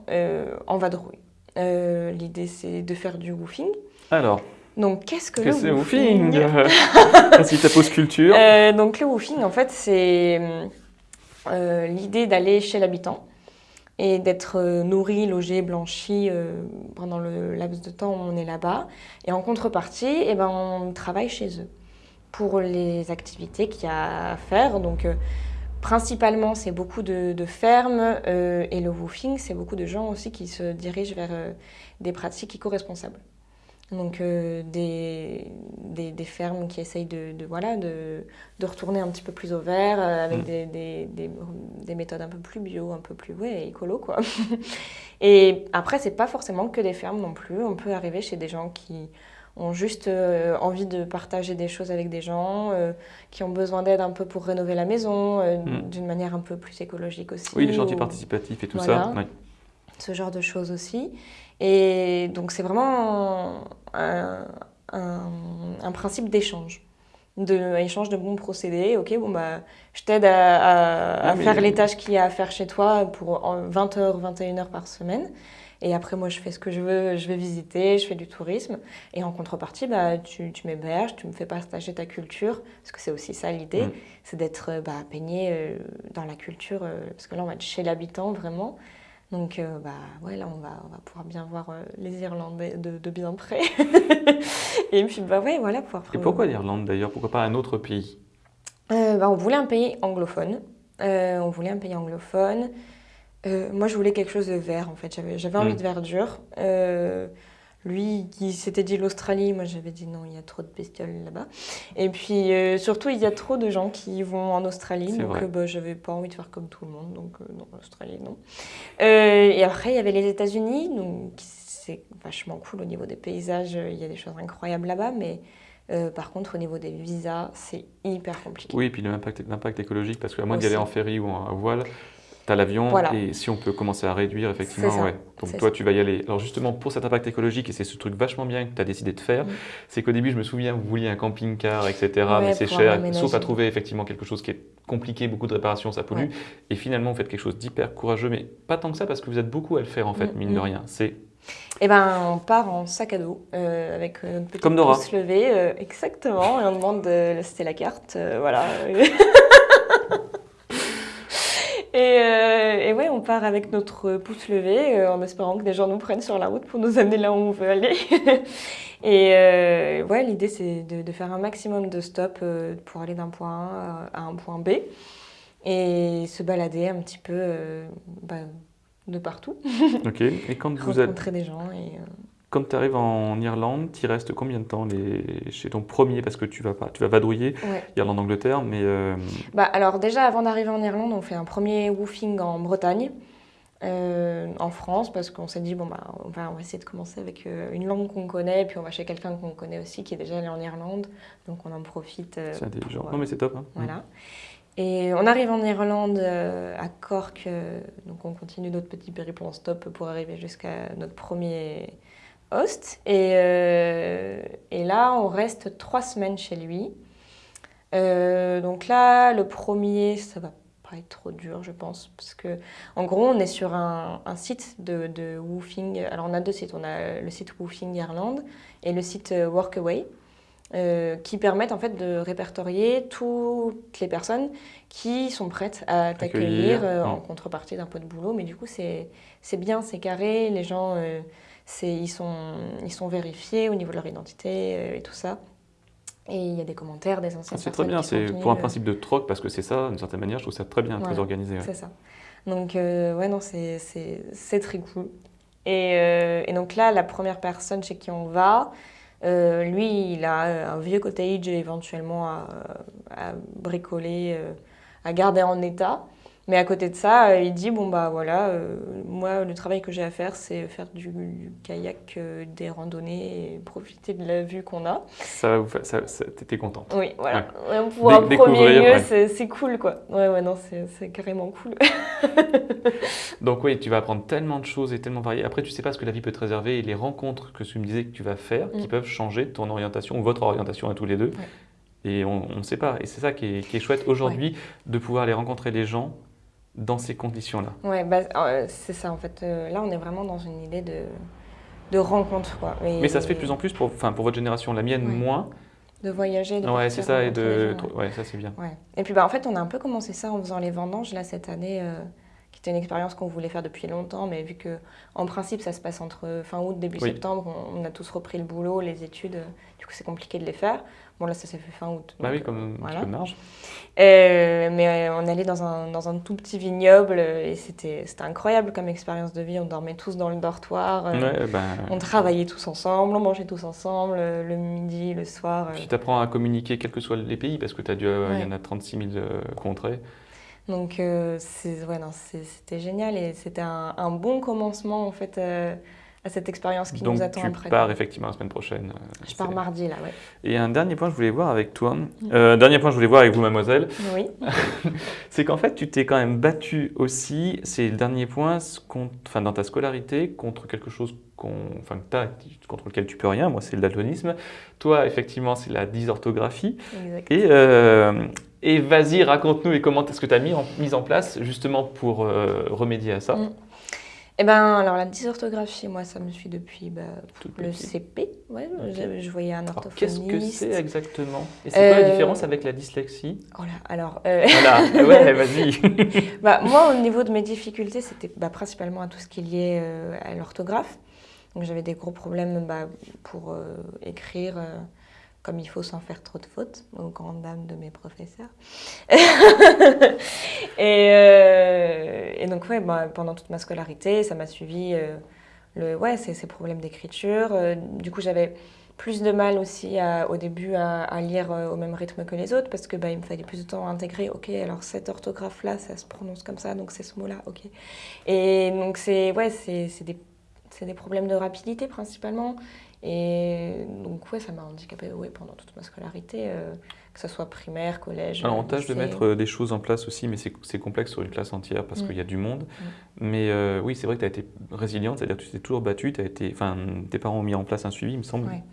en vadrouille. L'idée, c'est de faire du woofing. Alors, Donc, qu'est-ce que, que le woofing woofing Si ta pose culture. Euh, donc le woofing, en fait, c'est euh, l'idée d'aller chez l'habitant et d'être euh, nourri, logé, blanchi euh, pendant le laps de temps où on est là-bas. Et en contrepartie, eh ben, on travaille chez eux pour les activités qu'il y a à faire. Donc, principalement, c'est beaucoup de, de fermes et le woofing, c'est beaucoup de gens aussi qui se dirigent vers des pratiques éco-responsables. Donc, euh, des, des, des fermes qui essayent de, de, voilà, de, de retourner un petit peu plus au vert euh, avec Mm. des, des, des, des méthodes un peu plus bio, un peu plus ouais, écolo, quoi. Et après, c'est pas forcément que des fermes non plus. On peut arriver chez des gens qui ont juste euh, envie de partager des choses avec des gens, qui ont besoin d'aide un peu pour rénover la maison, Mm. d'une manière un peu plus écologique aussi. Oui, les chantiers ou participatifs et tout Voilà. ça. Ce genre de choses aussi. Et donc, c'est vraiment un, un- un principe d'échange. De échange de bons procédés. Ok, bon, bah, je t'aide à, à- à Oui, mais- faire les tâches qu'il y a à faire chez toi pour en 20 heures, 21 heures par semaine. Et après, moi, je fais ce que je veux, je vais visiter, je fais du tourisme. Et en contrepartie, bah, tu, tu m'héberges, tu me fais partager ta culture. Parce que c'est aussi ça l'idée, Mm. c'est d'être bah, baigné euh, dans la culture. euh, parce que là, on va être chez l'habitant vraiment. Donc, euh, bah, ouais, là, on va, on va pouvoir bien voir euh, les Irlandais de, de bien près. Et puis, bah, ouais, voilà, pouvoir Et pourquoi l'Irlande d'ailleurs? Pourquoi pas un autre pays? Euh, bah, On voulait un pays anglophone. On voulait un pays anglophone. Moi, je voulais quelque chose de vert, en fait. J'avais, j'avais envie de verdure. Lui, qui s'était dit l'Australie, moi, j'avais dit non, il y a trop de bestioles là-bas. Et puis, euh, surtout, il y a trop de gens qui vont en Australie. Donc, euh, bah, j'avais pas envie de faire comme tout le monde. Donc, euh, non, l'Australie, non. Euh, et après, il y avait les États-Unis. Donc, c'est vachement cool au niveau des paysages. Il y a des choses incroyables là-bas. Mais euh, par contre, au niveau des visas, c'est hyper compliqué. Oui, et puis l'impact, écologique, parce qu'à moins d'y aller en ferry ou en voile, tu as l'avion, Voilà. et si on peut commencer à réduire, effectivement, ouais. Donc toi, ça. tu vas y aller. Alors justement, pour cet impact écologique, et c'est ce truc vachement bien que tu as décidé de faire, Mm. c'est qu'au début, je me souviens, vous vouliez un camping-car, etc., Ouais, mais c'est cher, sauf à trouver effectivement quelque chose qui est compliqué, beaucoup de réparations, ça pollue. Ouais. Et finalement, vous faites quelque chose d'hyper courageux, mais pas tant que ça, parce que vous êtes beaucoup à le faire, en fait, Mm, mine de mm. rien. C'est Eh ben, on part en sac à dos euh, avec euh, notre petit Comme Nora. pouce levé, euh, exactement, et on demande de c'était la carte, euh, voilà. et, euh, et ouais, on part avec notre pouce levé euh, en espérant que des gens nous prennent sur la route pour nous amener là où on veut aller. et euh, ouais, l'idée c'est de, de faire un maximum de stops pour aller d'un point A à un point B et se balader un petit peu bah, de partout, OK. Et quand vous êtes rencontrer des gens et... Quand tu arrives en Irlande, tu restes combien de temps les... chez ton premier Parce que tu vas pas, tu vas vadrouiller, ouais. Irlande-Angleterre, mais euh, Bah, alors déjà, avant d'arriver en Irlande, on fait un premier woofing en Bretagne, euh, en France, parce qu'on s'est dit, bon, bah, on, va, on va essayer de commencer avec euh, une langue qu'on connaît, puis on va chez quelqu'un qu'on connaît aussi, qui est déjà allé en Irlande, donc on en profite. c'est intelligent. pour, Non, mais c'est top. hein. voilà. Et on arrive en Irlande, euh, à Cork, euh, donc on continue notre petit périple en stop pour arriver jusqu'à notre premier host. Et, euh, et là, on reste trois semaines chez lui. Euh, donc là, le premier, ça va pas être trop dur, je pense, parce que en gros, on est sur un, un site de, de woofing. Alors, on a deux sites. On a le site Woofing Irlande et le site euh, Workaway. euh, qui permettent en fait de répertorier toutes les personnes qui sont prêtes à t'accueillir Accueillir, euh, en contrepartie d'un peu de boulot. Mais du coup, c'est bien, c'est carré, les gens, ils, sont, ils sont vérifiés au niveau de leur identité euh, et tout ça. Et il y a des commentaires des Ah, anciennes c'est très bien, c'est pour un euh, principe de troc, parce que c'est ça, d'une certaine manière, je trouve ça très bien, très organisé. ouais. C'est ça. Donc, euh, ouais, non, c'est- très cool. Et, euh, et donc là, la première personne chez qui on va, euh, lui, il a un vieux cottage éventuellement à, à bricoler, à garder en état. Mais à côté de ça, euh, il dit bon bah voilà, euh, moi le travail que j'ai à faire, c'est faire du, du kayak, euh, des randonnées et profiter de la vue qu'on a. Ça va vous faire, ça, ça- t'étais contente. Oui, voilà. Ouais, Pour un premier lieu, ouais. c'est cool quoi. Ouais, ouais, non, c'est c'est carrément cool. Donc oui, tu vas apprendre tellement de choses et tellement variées. Après, tu sais pas ce que la vie peut te réserver et les rencontres que tu me disais que tu vas faire, qui Mm. peuvent changer ton orientation ou votre orientation à tous les deux. Et on ne sait pas. Et c'est ça qui est, qui est chouette aujourd'hui, de pouvoir aller rencontrer les gens dans ces conditions-là. Ouais, bah, euh, c'est ça en fait. Euh, là, on est vraiment dans une idée de, de rencontre quoi. Et Mais ça se fait de plus en plus pour, pour votre génération, la mienne Ouais. moins. De voyager, de Ouais, c'est ça, et de. gens, ouais. Ouais, ça c'est bien. Ouais. Et puis bah, en fait, on a un peu commencé ça en faisant les vendanges là cette année euh, qui était une expérience qu'on voulait faire depuis longtemps, mais vu que en principe ça se passe entre fin août début Oui. septembre, on, on a tous repris le boulot, les études, euh, du coup c'est compliqué de les faire. Bon là ça s'est fait fin août. Bah donc, oui, comme un petit voilà. peu de marge. euh, mais euh, on allait dans un, dans un tout petit vignoble euh, et c'était incroyable comme expérience de vie. On dormait tous dans le dortoir, euh, Ouais, ben, on travaillait tous ensemble, on mangeait tous ensemble euh, le midi, le soir. euh. Puis tu apprends à communiquer quels que soient les pays, parce que tu as dû, euh, il y en a 36 000 euh, contrées. Donc euh, ouais, c'était génial et c'était un, un bon commencement en fait euh, à cette expérience qui Donc nous attend tu après. pars effectivement la semaine prochaine. euh, Je pars mardi là, ouais. Et un dernier point que je voulais voir avec toi, euh, dernier point que je voulais voir avec vous, mademoiselle, Oui. c'est qu'en fait, tu t'es quand même battu aussi, c'est le dernier point, contre- enfin, dans ta scolarité, contre quelque chose enfin, que t'as, contre lequel tu peux rien. Moi, c'est le daltonisme. Toi, effectivement, c'est la dysorthographie. Exact. Et, et vas-y, raconte-nous et comment est-ce que tu as mis en, mis en place justement pour euh, remédier à ça Mm. Eh ben, alors la dysorthographie, moi, ça me suit depuis bah, le. CP. Ouais, Ok. je, je voyais un orthophoniste. Qu'est-ce que c'est exactement? Et c'est quoi la Euh, différence avec la dyslexie? Oh là, alors, euh, Voilà, ouais, vas-y. bah, moi, au niveau de mes difficultés, c'était bah, principalement à tout ce qui est lié euh, à l'orthographe. Donc, j'avais des gros problèmes bah, pour écrire comme il faut sans faire trop de fautes, aux grandes dames de mes professeurs. et, euh, et donc, ouais, bah, pendant toute ma scolarité, ça m'a suivi euh, le, ouais, ces, ces problèmes d'écriture. Euh, du coup, j'avais plus de mal aussi au début à, lire au même rythme que les autres parce que bah, il me fallait plus de temps à intégrer. Ok, alors cette orthographe là, ça se prononce comme ça, donc c'est ce mot là. Ok. Et donc c'est ouais, c'est des des problèmes de rapidité principalement. Et donc ouais, ça m'a handicapé ouais, pendant toute ma scolarité, euh, que ce soit primaire, collège. Alors, on tâche de mettre euh, des choses en place aussi, mais c'est complexe sur une classe entière parce Mm. qu'il y a du monde. Mais euh, oui, c'est vrai que tu as été résiliente, c'est-à-dire que tu t'es toujours battue, as été, tes parents ont mis en place un suivi, il me semble. Ouais.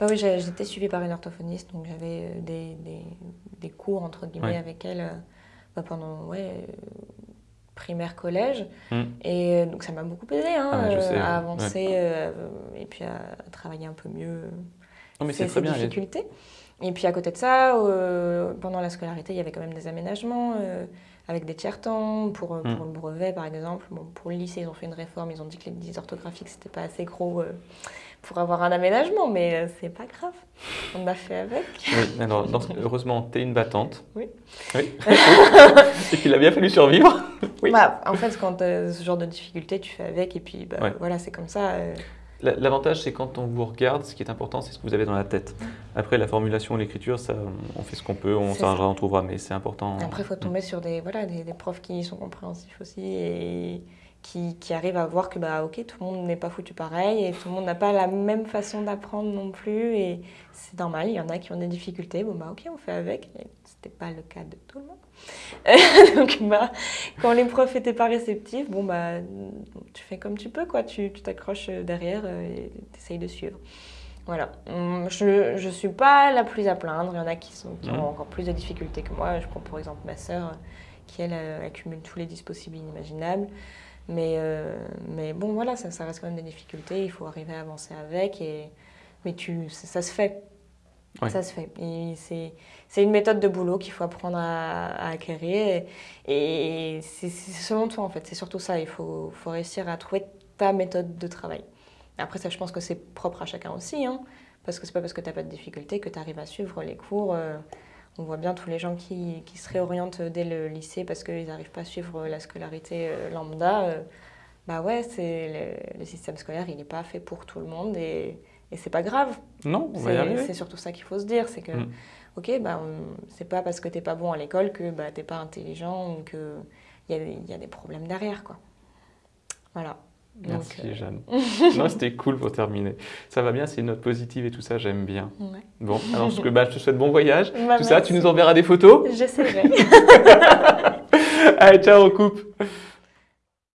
Bah oui, j'étais suivie par une orthophoniste, donc j'avais des, des, des cours entre guillemets Ouais. avec elle bah, pendant ouais, primaire, collège. Mm. Et euh, donc ça m'a beaucoup aidé hein, Ah euh, sais, à ouais. avancer euh, et puis à, à travailler un peu mieux Non, mais ces, bien. difficultés. Et puis à côté de ça, euh, pendant la scolarité, il y avait quand même des aménagements avec des tiers-temps pour, euh, Mm. pour le brevet par exemple. Bon, pour le lycée, ils ont fait une réforme, ils ont dit que les dysorthographiques, c'était pas assez gros pour avoir un aménagement, mais euh, c'est pas grave. On a fait avec. Oui, alors, dans- heureusement, tu es une battante. Oui. Oui. Et qu'il a bien fallu survivre. Oui. Bah, en fait, quand tu ce genre de difficulté, tu fais avec et puis bah, Ouais. voilà, c'est comme ça. euh. La- L'avantage, c'est quand on vous regarde, ce qui est important, c'est ce que vous avez dans la tête. Après, la formulation, l'écriture, ça, on fait ce qu'on peut, on s'arrangera, on trouvera, mais c'est important. Après, il faut tomber sur des, voilà, des, des profs qui sont compréhensifs aussi et qui, qui arrivent à voir que bah, ok, tout le monde n'est pas foutu pareil et tout le monde n'a pas la même façon d'apprendre non plus. Et c'est normal, il y en a qui ont des difficultés. Bon, bah ok, on fait avec. C'était pas le cas de tout le monde. Donc, bah, quand les profs étaient pas réceptifs, bon, bah, tu fais comme tu peux, quoi. Tu t'accroches derrière euh, et tu essayes de suivre. Voilà. Hum, Je ne suis pas la plus à plaindre. Il y en a qui, sont, qui ont encore plus de difficultés que moi. Je prends pour exemple ma sœur, qui elle euh, accumule tous les et inimaginables. Mais, euh, mais bon, voilà, ça, ça reste quand même des difficultés. Il faut arriver à avancer avec. Et, mais tu, ça, ça se fait. Ouais. Ça se fait. C'est, une méthode de boulot qu'il faut apprendre à, à acquérir. Et, et c'est, selon toi, en fait. C'est surtout ça. Il faut, faut réussir à trouver ta méthode de travail. Après, ça, je pense que c'est propre à chacun aussi. Hein, parce que c'est pas parce que tu n'as pas de difficulté que tu arrives à suivre les cours. euh, on voit bien tous les gens qui, qui se réorientent dès le lycée parce qu'ils n'arrivent pas à suivre la scolarité euh, lambda. euh, bah ouais, c'est le, le système scolaire, il n'est pas fait pour tout le monde et, et c'est pas grave. Non, y C'est surtout ça qu'il faut se dire, c'est que, Mm. ok, bah, c'est pas parce que t'es pas bon à l'école que bah, t'es pas intelligent ou qu'il y a, des- il y a des problèmes derrière, quoi. Voilà. Merci euh, Jeanne. non, c'était cool pour terminer. Ça va bien, c'est une note positive et tout ça, j'aime bien. ouais. Bon, alors je, bah, je te souhaite bon voyage. Bah, tout ça, tu nous enverras des photos. J'essaierai. Allez, ciao, on coupe.